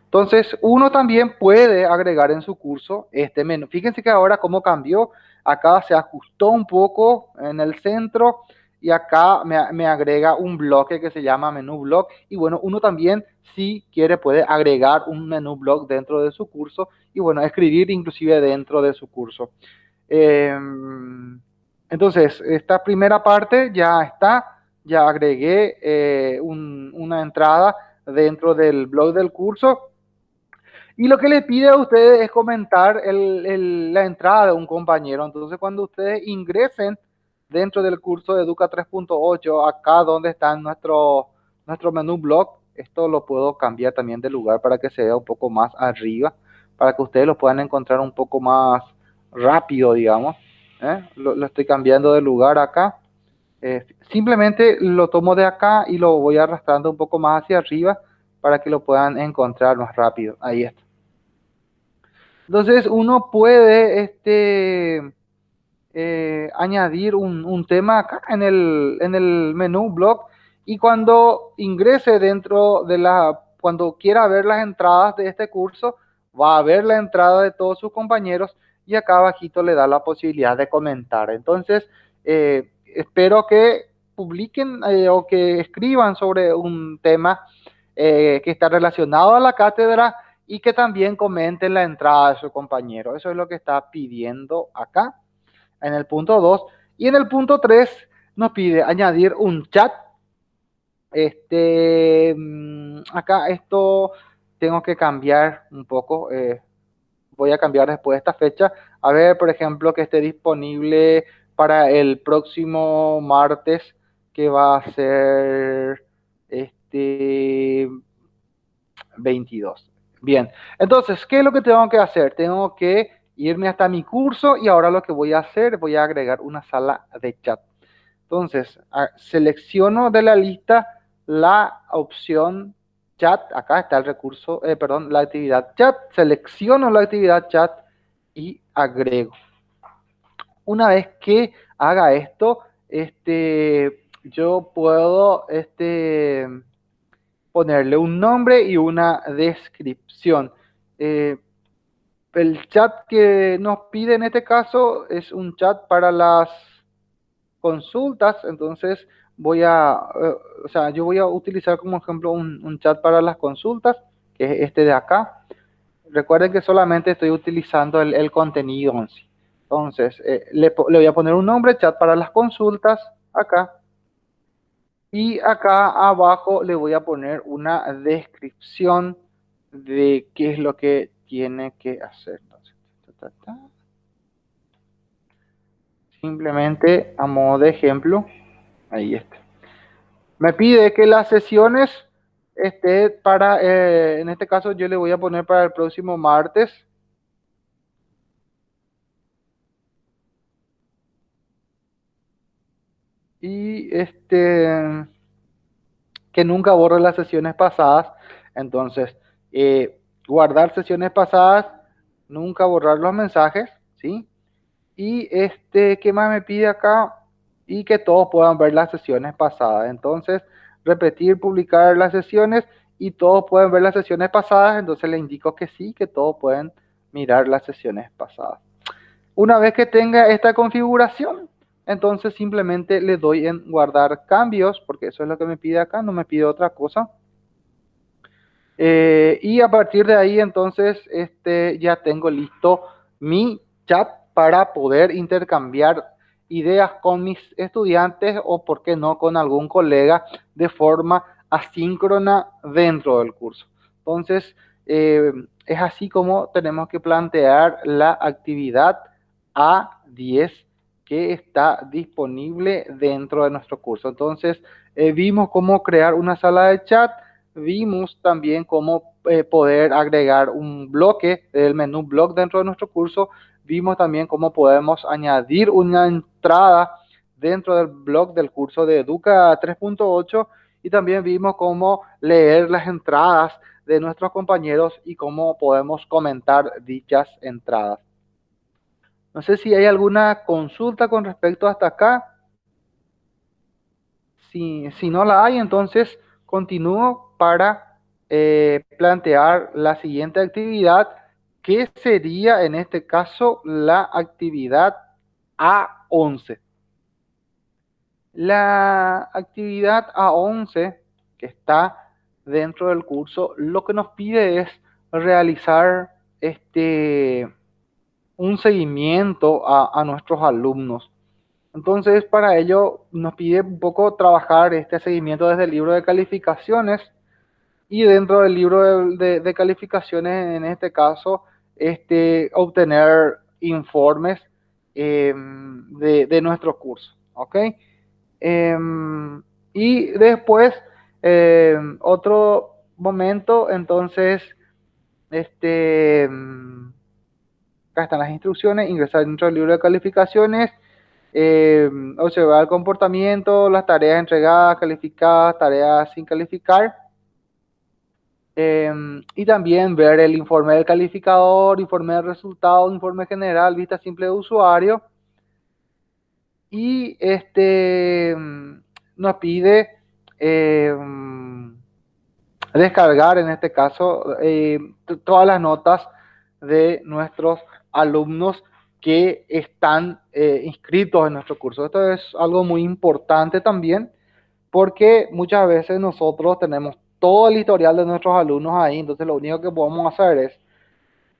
Entonces, uno también puede agregar en su curso este menú. Fíjense que ahora cómo cambió acá se ajustó un poco en el centro y acá me, agrega un bloque que se llama menú blog y bueno, uno también si quiere puede agregar un menú blog dentro de su curso y bueno, escribir inclusive dentro de su curso. Em, entonces, esta primera parte ya está, ya agregué eh, una entrada dentro del blog del curso y lo que le pide a ustedes es comentar la entrada de un compañero. Entonces, cuando ustedes ingresen dentro del curso de Educa 3.8, acá donde está nuestro, nuestro menú blog, esto lo puedo cambiar también de lugar para que se vea un poco más arriba, para que ustedes lo puedan encontrar un poco más rápido, digamos. ¿eh? Lo, estoy cambiando de lugar acá. Eh, simplemente lo tomo de acá y lo voy arrastrando un poco más hacia arriba para que lo puedan encontrar más rápido. Ahí está. Entonces uno puede este, eh, añadir un, un, tema acá en el, en el menú blog y cuando ingrese dentro de la, cuando quiera ver las entradas de este curso, va a ver la entrada de todos sus compañeros y acá abajito le da la posibilidad de comentar. Entonces, eh, espero que publiquen eh, o que escriban sobre un tema eh, que está relacionado a la cátedra y que también comenten la entrada de su compañero. Eso es lo que está pidiendo acá en el punto 2. Y en el punto 3 nos pide añadir un chat. Este, mm, acá esto tengo que cambiar un poco. Voy a cambiar después de esta fecha. A ver, por ejemplo, que esté disponible para el próximo martes, que va a ser este 22. Bien, entonces, ¿qué es lo que tengo que hacer? Tengo que irme hasta mi curso y ahora lo que voy a hacer, voy a agregar una sala de chat. Entonces, selecciono de la lista la opción chat, acá está el recurso, eh, perdón, la actividad chat, selecciono la actividad chat y agrego. Una vez que haga esto, este, yo puedo este, ponerle un nombre y una descripción. Eh, el chat que nos pide en este caso es un chat para las consultas, entonces voy a, eh, o sea, yo voy a utilizar como ejemplo un, chat para las consultas, que es este de acá. Recuerden que solamente estoy utilizando el, contenido en sí. Entonces, eh, le, le voy a poner un nombre, chat para las consultas, acá. Y acá abajo le voy a poner una descripción de qué es lo que tiene que hacer. Simplemente a modo de ejemplo, ahí está. Me pide que las sesiones esté para, eh, en este caso yo le voy a poner para el próximo martes. Y este, que nunca borre las sesiones pasadas. Entonces, eh, guardar sesiones pasadas, nunca borrar los mensajes, ¿sí? Y este, ¿qué más me pide acá? Y que todos puedan ver las sesiones pasadas. Entonces, repetir, publicar las sesiones y todos pueden ver las sesiones pasadas. Entonces le indico que sí, que todos pueden mirar las sesiones pasadas. Una vez que tenga esta configuración, entonces simplemente le doy en guardar cambios, porque eso es lo que me pide acá, no me pide otra cosa. Eh, y a partir de ahí, entonces, este, ya tengo listo mi chat para poder intercambiar ideas con mis estudiantes o, por qué no, con algún colega de forma asíncrona dentro del curso. Entonces, eh, es así como tenemos que plantear la actividad A10 que está disponible dentro de nuestro curso. Entonces, eh, vimos cómo crear una sala de chat, vimos también cómo eh, poder agregar un bloque del menú blog dentro de nuestro curso. Vimos también cómo podemos añadir una entrada dentro del blog del curso de Educa 3.8 y también vimos cómo leer las entradas de nuestros compañeros y cómo podemos comentar dichas entradas. No sé si hay alguna consulta con respecto hasta acá. Si, si no la hay, entonces continúo para eh, plantear la siguiente actividad, que sería en este caso la actividad A11. La actividad A11 que está dentro del curso, lo que nos pide es realizar este, un seguimiento a, a nuestros alumnos. Entonces, para ello nos pide un poco trabajar este seguimiento desde el libro de calificaciones y dentro del libro de, calificaciones, en este caso, este, obtener informes em, de, nuestro curso. ¿Ok? Em, y después, em, otro momento, entonces, este, acá están las instrucciones, ingresar dentro del libro de calificaciones, observar el comportamiento, las tareas entregadas, calificadas, tareas sin calificar Em, y también ver el informe del calificador, informe de resultados, informe general, vista simple de usuario. Y este nos pide em, descargar, en este caso, eh, todas las notas de nuestros alumnos que están eh, inscritos en nuestro curso. Esto es algo muy importante también porque muchas veces nosotros tenemos todo el historial de nuestros alumnos ahí, entonces lo único que podemos hacer es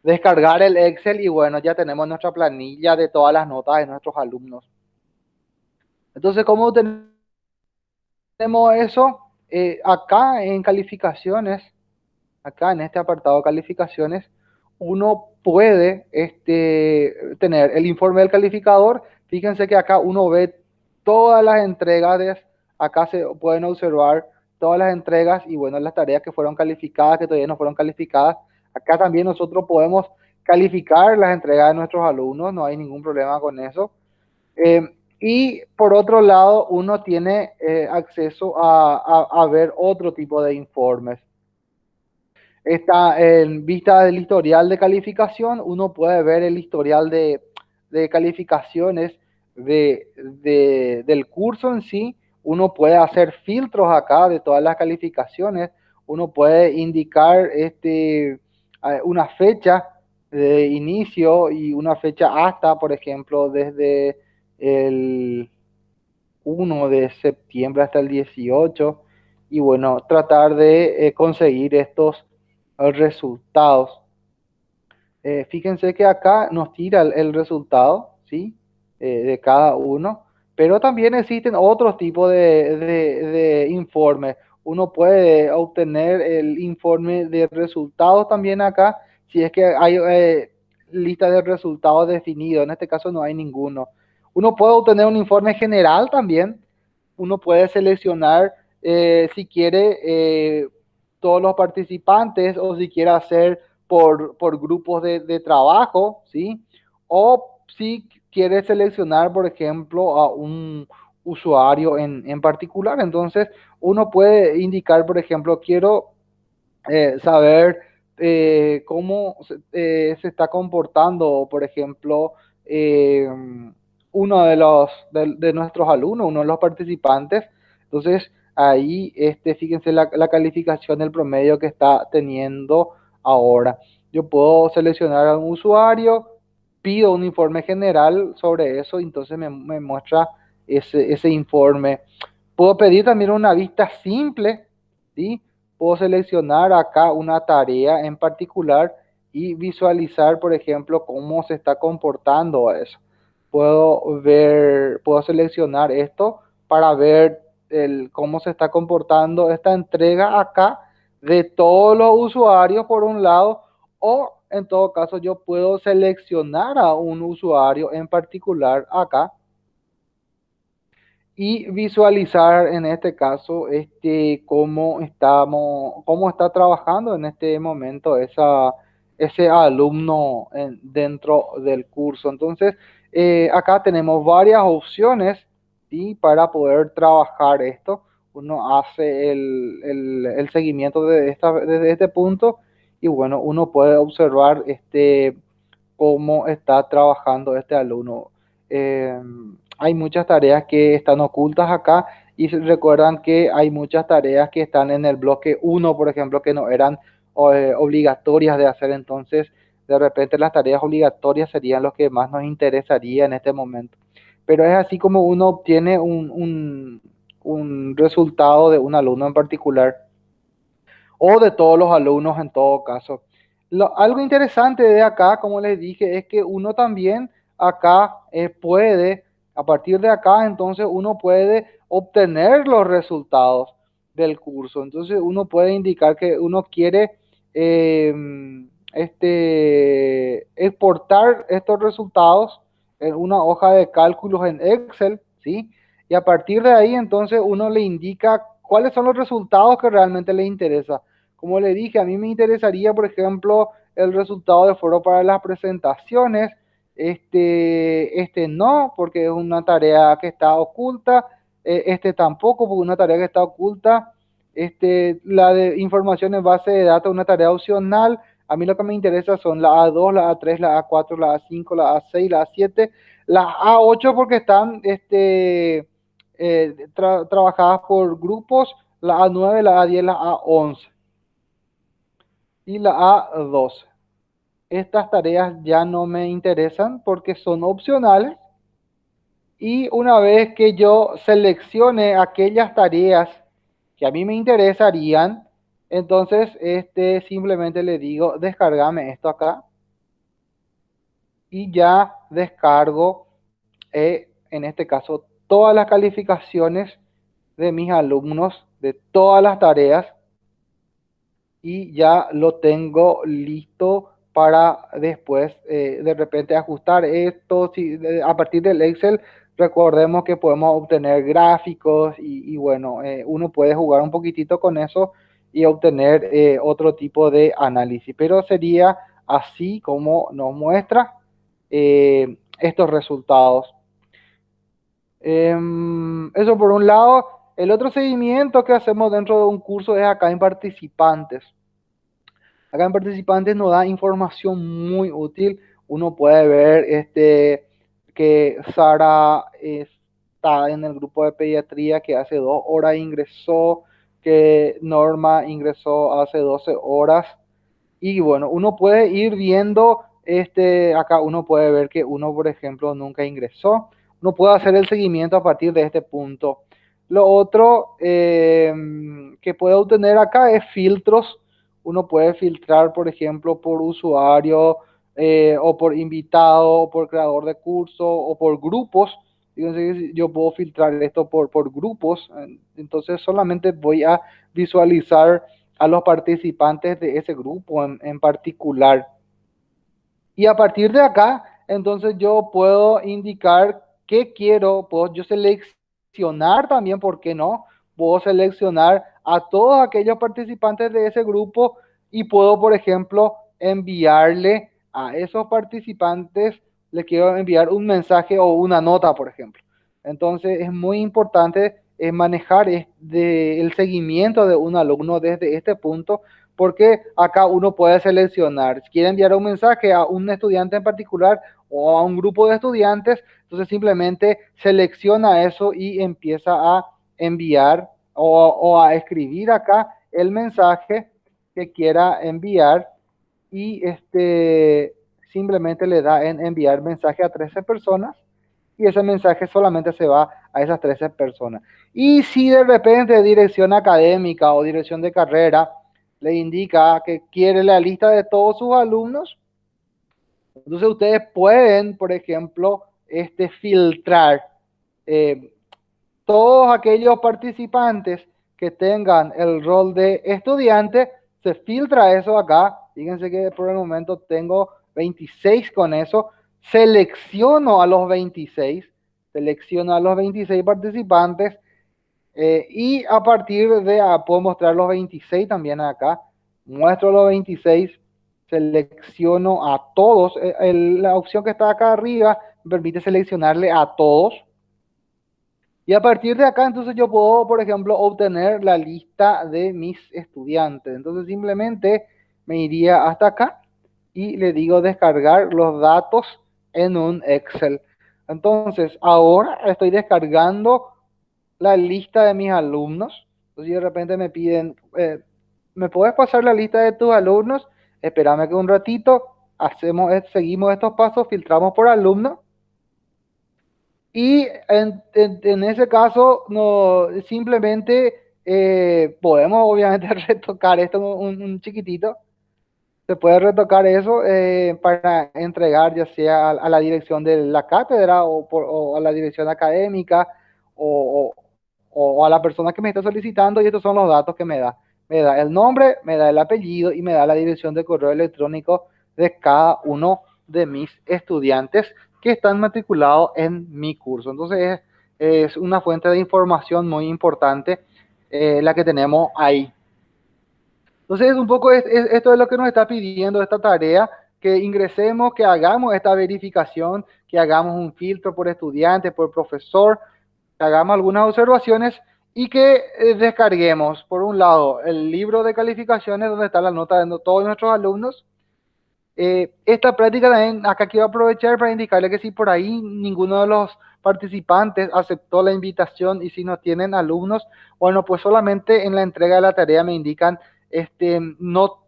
descargar el Excel y bueno, ya tenemos nuestra planilla de todas las notas de nuestros alumnos. Entonces, ¿cómo tenemos eso? Eh, acá en calificaciones, acá en este apartado de calificaciones, uno puede este, tener el informe del calificador. Fíjense que acá uno ve todas las entregas, acá se pueden observar todas las entregas y bueno, las tareas que fueron calificadas, que todavía no fueron calificadas. Acá también nosotros podemos calificar las entregas de nuestros alumnos, no hay ningún problema con eso. Eh, y por otro lado, uno tiene eh, acceso a, a, ver otro tipo de informes. Está en vista del historial de calificación, uno puede ver el historial de, de calificaciones de, del curso en sí. Uno puede hacer filtros acá de todas las calificaciones. Uno puede indicar este, una fecha de inicio y una fecha hasta, por ejemplo, desde el 1 de septiembre hasta el 18 y bueno, tratar de eh, conseguir estos resultados. Eh, fíjense que acá nos tira el, resultado, ¿sí? Eh, de cada uno, pero también existen otros tipos de, de, informes. Uno puede obtener el informe de resultados también acá, si es que hay lista de resultados definidos. En este caso no hay ninguno. Uno puede obtener un informe general también. Uno puede seleccionar eh, si quiere eh, todos los participantes o si quiere hacer por, por grupos de, de, trabajo, ¿sí? O si quiere seleccionar, por ejemplo, a un usuario en, en particular. Entonces, uno puede indicar, por ejemplo, quiero eh, saber cómo se, se, está comportando, por ejemplo, uno de los de, nuestros alumnos, uno de los participantes. Entonces, ahí, este, fíjense la, la, calificación del promedio que está teniendo ahora. Yo puedo seleccionar a un usuario, pido un informe general sobre eso, entonces me, muestra ese, ese, informe. Puedo pedir también una vista simple, ¿sí? Puedo seleccionar acá una tarea en particular y visualizar, por ejemplo, cómo se está comportando eso puedo ver, puedo seleccionar esto para ver el, cómo se está comportando esta entrega acá de todos los usuarios por un lado o en todo caso yo puedo seleccionar a un usuario en particular acá y visualizar en este caso este cómo estamos cómo está trabajando en este momento esa ese alumno en, dentro del curso entonces eh, acá tenemos varias opciones ¿sí? para poder trabajar esto. Uno hace el, el, seguimiento desde este punto y bueno, uno puede observar este, cómo está trabajando este alumno. Eh, hay muchas tareas que están ocultas acá y recuerdan que hay muchas tareas que están en el bloque 1, por ejemplo, que no eran eh, obligatorias de hacer. Entonces, de repente las tareas obligatorias serían lo que más nos interesaría en este momento. Pero es así como uno obtiene un, un, resultado de un alumno en particular o de todos los alumnos en todo caso. Lo, algo interesante de acá, como les dije, es que uno también acá eh, puede, a partir de acá, entonces uno puede obtener los resultados del curso. Entonces uno puede indicar que uno quiere eh, este, exportar estos resultados en una hoja de cálculos en Excel, ¿sí? Y a partir de ahí, entonces, uno le indica cuáles son los resultados que realmente le interesa. Como le dije, a mí me interesaría, por ejemplo, el resultado de foro para las presentaciones. Este, este no, porque es una tarea que está oculta. Eh, este tampoco, porque una tarea que está oculta Este, la de información en base de datos, una tarea opcional. A mí lo que me interesa son la A2, la A3, la A4, la A5, la A6, la A7, la A8 porque están este, eh, trabajadas por grupos, la A9, la A10, la A11 y la A12. Estas tareas ya no me interesan porque son opcionales y una vez que yo seleccione aquellas tareas que a mí me interesarían, entonces este simplemente le digo descargame esto acá y ya descargo eh, en este caso todas las calificaciones de mis alumnos de todas las tareas y ya lo tengo listo para después eh, de repente ajustar esto. A partir del Excel, recordemos que podemos obtener gráficos y, bueno, eh, uno puede jugar un poquitito con eso y obtener eh, otro tipo de análisis. Pero sería así como nos muestra estos resultados. Em, eso por un lado. El otro seguimiento que hacemos dentro de un curso es acá en participantes. Acá en participantes nos da información muy útil. Uno puede ver este, que Sara está en el grupo de pediatría que hace dos horas ingresó, que Norma ingresó hace 12 horas. Y bueno, uno puede ir viendo, este, acá uno puede ver que uno, por ejemplo, nunca ingresó. Uno puede hacer el seguimiento a partir de este punto. Lo otro eh, que puede obtener acá es filtros uno puede filtrar, por ejemplo, por usuario eh, o por invitado o por creador de curso o por grupos. yo puedo filtrar esto por, por grupos, entonces solamente voy a visualizar a los participantes de ese grupo en, en particular. Y a partir de acá, entonces yo puedo indicar qué quiero, puedo yo seleccionar también, ¿por qué no? Puedo seleccionar a todos aquellos participantes de ese grupo y puedo, por ejemplo, enviarle a esos participantes, le quiero enviar un mensaje o una nota, por ejemplo. Entonces es muy importante eh, manejar el seguimiento de un alumno desde este punto, porque acá uno puede seleccionar, si quiere enviar un mensaje a un estudiante en particular o a un grupo de estudiantes, entonces simplemente selecciona eso y empieza a enviar o, a escribir acá el mensaje que quiera enviar y este simplemente le da en enviar mensaje a 13 personas y ese mensaje solamente se va a esas 13 personas. Y si de repente dirección académica o dirección de carrera le indica que quiere la lista de todos sus alumnos, entonces ustedes pueden, por ejemplo, este, filtrar eh, todos aquellos participantes que tengan el rol de estudiante, se filtra eso acá. Fíjense que por el momento tengo 26 con eso. Selecciono a los 26, selecciono a los 26 participantes eh, y a partir de, ah, puedo mostrar los 26 también acá. Muestro los 26, selecciono a todos. Eh, la opción que está acá arriba permite seleccionarle a todos y a partir de acá, entonces yo puedo, por ejemplo, obtener la lista de mis estudiantes. Entonces simplemente me iría hasta acá y le digo descargar los datos en un Excel. Entonces ahora estoy descargando la lista de mis alumnos. Entonces de repente me piden, eh, ¿me puedes pasar la lista de tus alumnos? Espérame que un ratito, hacemos, seguimos estos pasos, filtramos por alumno y en, en, ese caso, no, simplemente eh, podemos obviamente retocar esto un, chiquitito. Se puede retocar eso eh, para entregar ya sea a, la dirección de la cátedra o, a la dirección académica o, o, a la persona que me está solicitando y estos son los datos que me da. Me da el nombre, me da el apellido y me da la dirección de correo electrónico de cada uno de mis estudiantes que están matriculados en mi curso. Entonces es, una fuente de información muy importante eh, la que tenemos ahí. Entonces un poco esto es lo que nos está pidiendo esta tarea, que ingresemos, que hagamos esta verificación, que hagamos un filtro por estudiante, por profesor, hagamos algunas observaciones y que eh, descarguemos, por un lado, el libro de calificaciones donde está la nota de todos nuestros alumnos. Eh, esta práctica también, acá quiero aprovechar para indicarle que si por ahí ninguno de los participantes aceptó la invitación y si no tienen alumnos, bueno, pues solamente en la entrega de la tarea me indican, este, no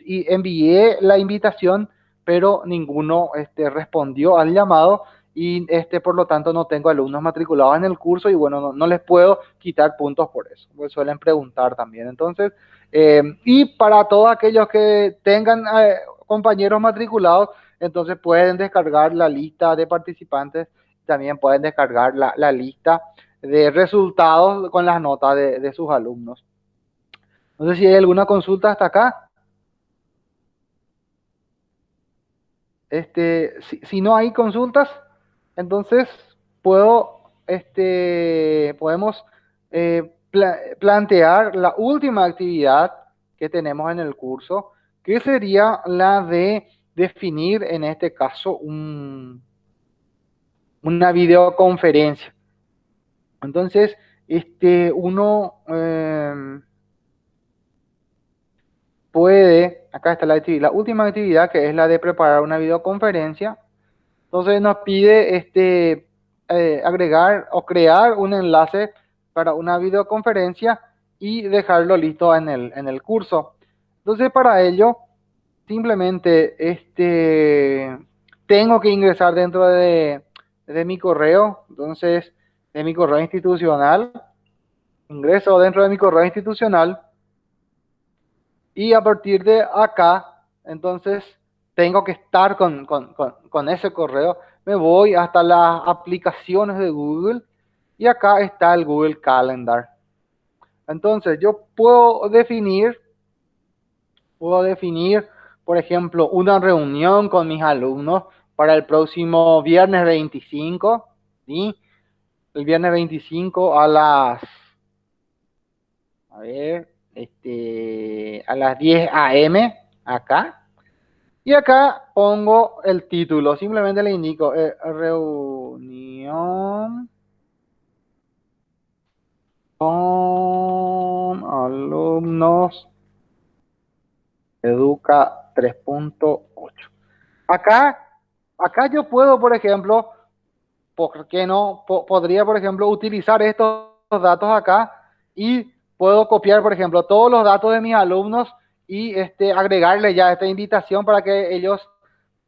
y envié la invitación, pero ninguno este, respondió al llamado y este, por lo tanto no tengo alumnos matriculados en el curso y bueno, no, les puedo quitar puntos por eso, pues suelen preguntar también. Entonces, eh, y para todos aquellos que tengan eh, compañeros matriculados, entonces pueden descargar la lista de participantes, también pueden descargar la, la lista de resultados con las notas de, de sus alumnos. No sé si hay alguna consulta hasta acá. Este, si, si no hay consultas, entonces, puedo, este, podemos eh, plantear la última actividad que tenemos en el curso, que sería la de definir, en este caso, un, una videoconferencia. Entonces, este, uno em, puede, acá está la última actividad que es la de preparar una videoconferencia entonces nos pide este, eh, agregar o crear un enlace para una videoconferencia y dejarlo listo en el, en el curso. Entonces para ello, simplemente este, tengo que ingresar dentro de, de mi correo, entonces de mi correo institucional, ingreso dentro de mi correo institucional y a partir de acá, entonces tengo que estar con, con, con, ese correo, me voy hasta las aplicaciones de Google y acá está el Google Calendar. Entonces yo puedo definir, puedo definir, por ejemplo, una reunión con mis alumnos para el próximo viernes 25, ¿sí? El viernes 25 a las, a ver, este, a las 10 a.m. acá, y acá pongo el título, simplemente le indico eh, reunión con alumnos Educa 3.8. Acá, acá yo puedo, por ejemplo, ¿por qué no? podría, por ejemplo, utilizar estos datos acá y puedo copiar, por ejemplo, todos los datos de mis alumnos y este, agregarle ya esta invitación para que ellos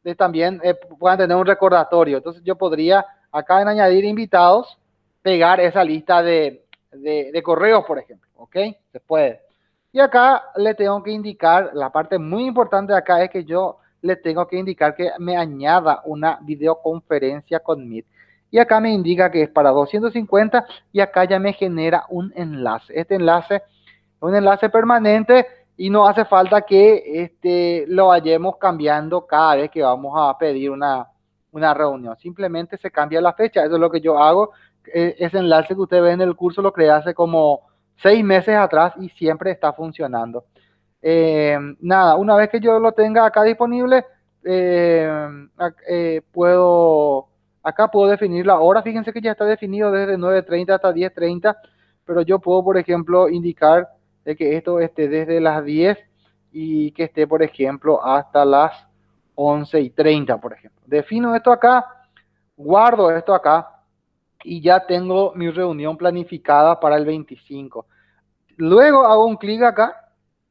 eh, también eh, puedan tener un recordatorio. Entonces yo podría acá en añadir invitados, pegar esa lista de, de, correos, por ejemplo. ¿Ok? Se puede. Y acá le tengo que indicar, la parte muy importante acá es que yo le tengo que indicar que me añada una videoconferencia con Meet. Y acá me indica que es para 250 y acá ya me genera un enlace. Este enlace es un enlace permanente y no hace falta que este, lo vayamos cambiando cada vez que vamos a pedir una, una reunión. Simplemente se cambia la fecha. Eso es lo que yo hago. E, ese enlace que usted ve en el curso lo creé hace como seis meses atrás y siempre está funcionando. Eh, nada, una vez que yo lo tenga acá disponible, eh, eh, puedo, acá puedo definir la hora. Fíjense que ya está definido desde 9.30 hasta 10.30, pero yo puedo, por ejemplo, indicar de que esto esté desde las 10 y que esté, por ejemplo, hasta las 11 y 30, por ejemplo. Defino esto acá, guardo esto acá y ya tengo mi reunión planificada para el 25. Luego hago un clic acá,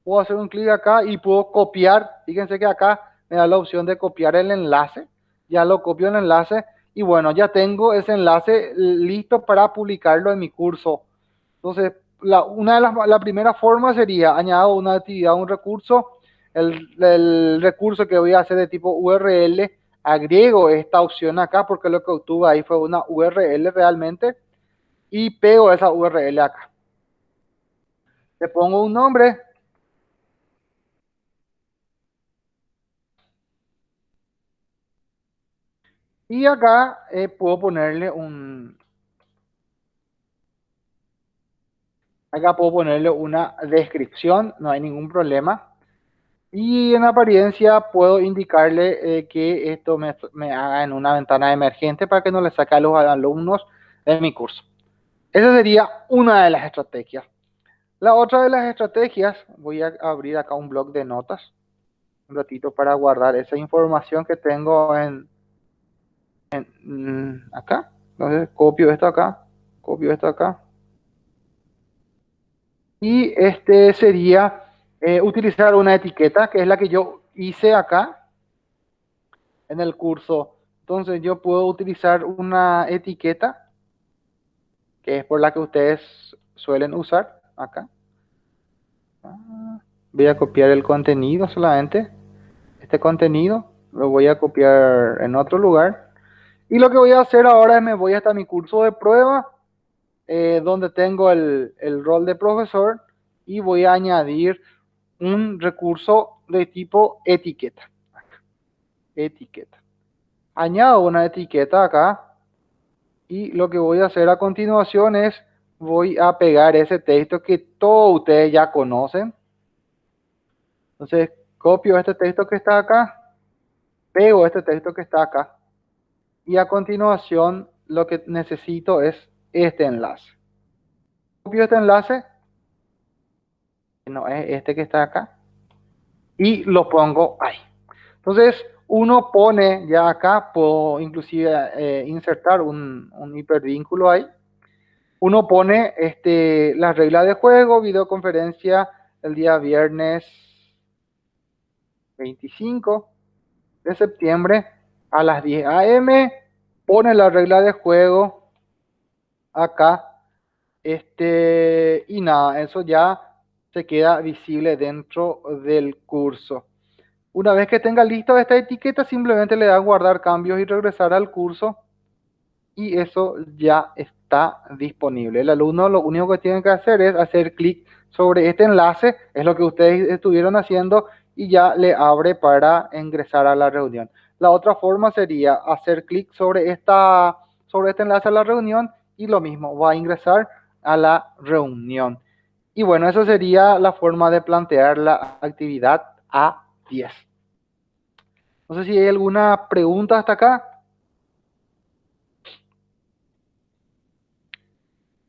puedo hacer un clic acá y puedo copiar. Fíjense que acá me da la opción de copiar el enlace. Ya lo copio el enlace y bueno, ya tengo ese enlace listo para publicarlo en mi curso. Entonces, la, una de las la primera forma sería añado una actividad, un recurso, el, el, recurso que voy a hacer de tipo URL, agrego esta opción acá porque lo que obtuve ahí fue una URL realmente y pego esa URL acá. Le pongo un nombre. Y acá eh, puedo ponerle un, Acá puedo ponerle una descripción, no hay ningún problema. Y en apariencia puedo indicarle eh, que esto me, haga en una ventana emergente para que no le saque a los alumnos de mi curso. Esa sería una de las estrategias. La otra de las estrategias, voy a abrir acá un blog de notas, un ratito para guardar esa información que tengo en, en mm, acá. Entonces copio esto acá, copio esto acá. Y este sería eh, utilizar una etiqueta, que es la que yo hice acá en el curso. Entonces yo puedo utilizar una etiqueta, que es por la que ustedes suelen usar acá. Voy a copiar el contenido solamente. Este contenido lo voy a copiar en otro lugar. Y lo que voy a hacer ahora es me voy hasta mi curso de prueba, eh, donde tengo el, el rol de profesor y voy a añadir un recurso de tipo etiqueta. Etiqueta. Añado una etiqueta acá y lo que voy a hacer a continuación es voy a pegar ese texto que todos ustedes ya conocen. Entonces copio este texto que está acá, pego este texto que está acá y a continuación lo que necesito es este enlace. Copio este enlace no es este que está acá, y lo pongo ahí. Entonces, uno pone ya acá, puedo inclusive eh, insertar un, un, hipervínculo ahí. Uno pone este, las reglas de juego, videoconferencia el día viernes 25 de septiembre a las 10 a.m. Pone la regla de juego acá. Este, y nada, eso ya se queda visible dentro del curso. Una vez que tenga listo esta etiqueta, simplemente le da guardar cambios y regresar al curso y eso ya está disponible. El alumno lo único que tiene que hacer es hacer clic sobre este enlace, es lo que ustedes estuvieron haciendo y ya le abre para ingresar a la reunión. La otra forma sería hacer clic sobre, esta, sobre este enlace a la reunión y lo mismo, va a ingresar a la reunión. Y bueno, esa sería la forma de plantear la actividad A10. No sé si hay alguna pregunta hasta acá.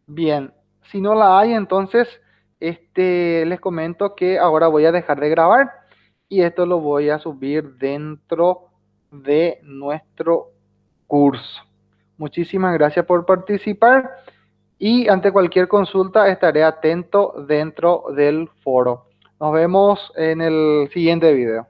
Bien, si no la hay, entonces este, les comento que ahora voy a dejar de grabar y esto lo voy a subir dentro de nuestro curso. Muchísimas gracias por participar y ante cualquier consulta estaré atento dentro del foro. Nos vemos en el siguiente video.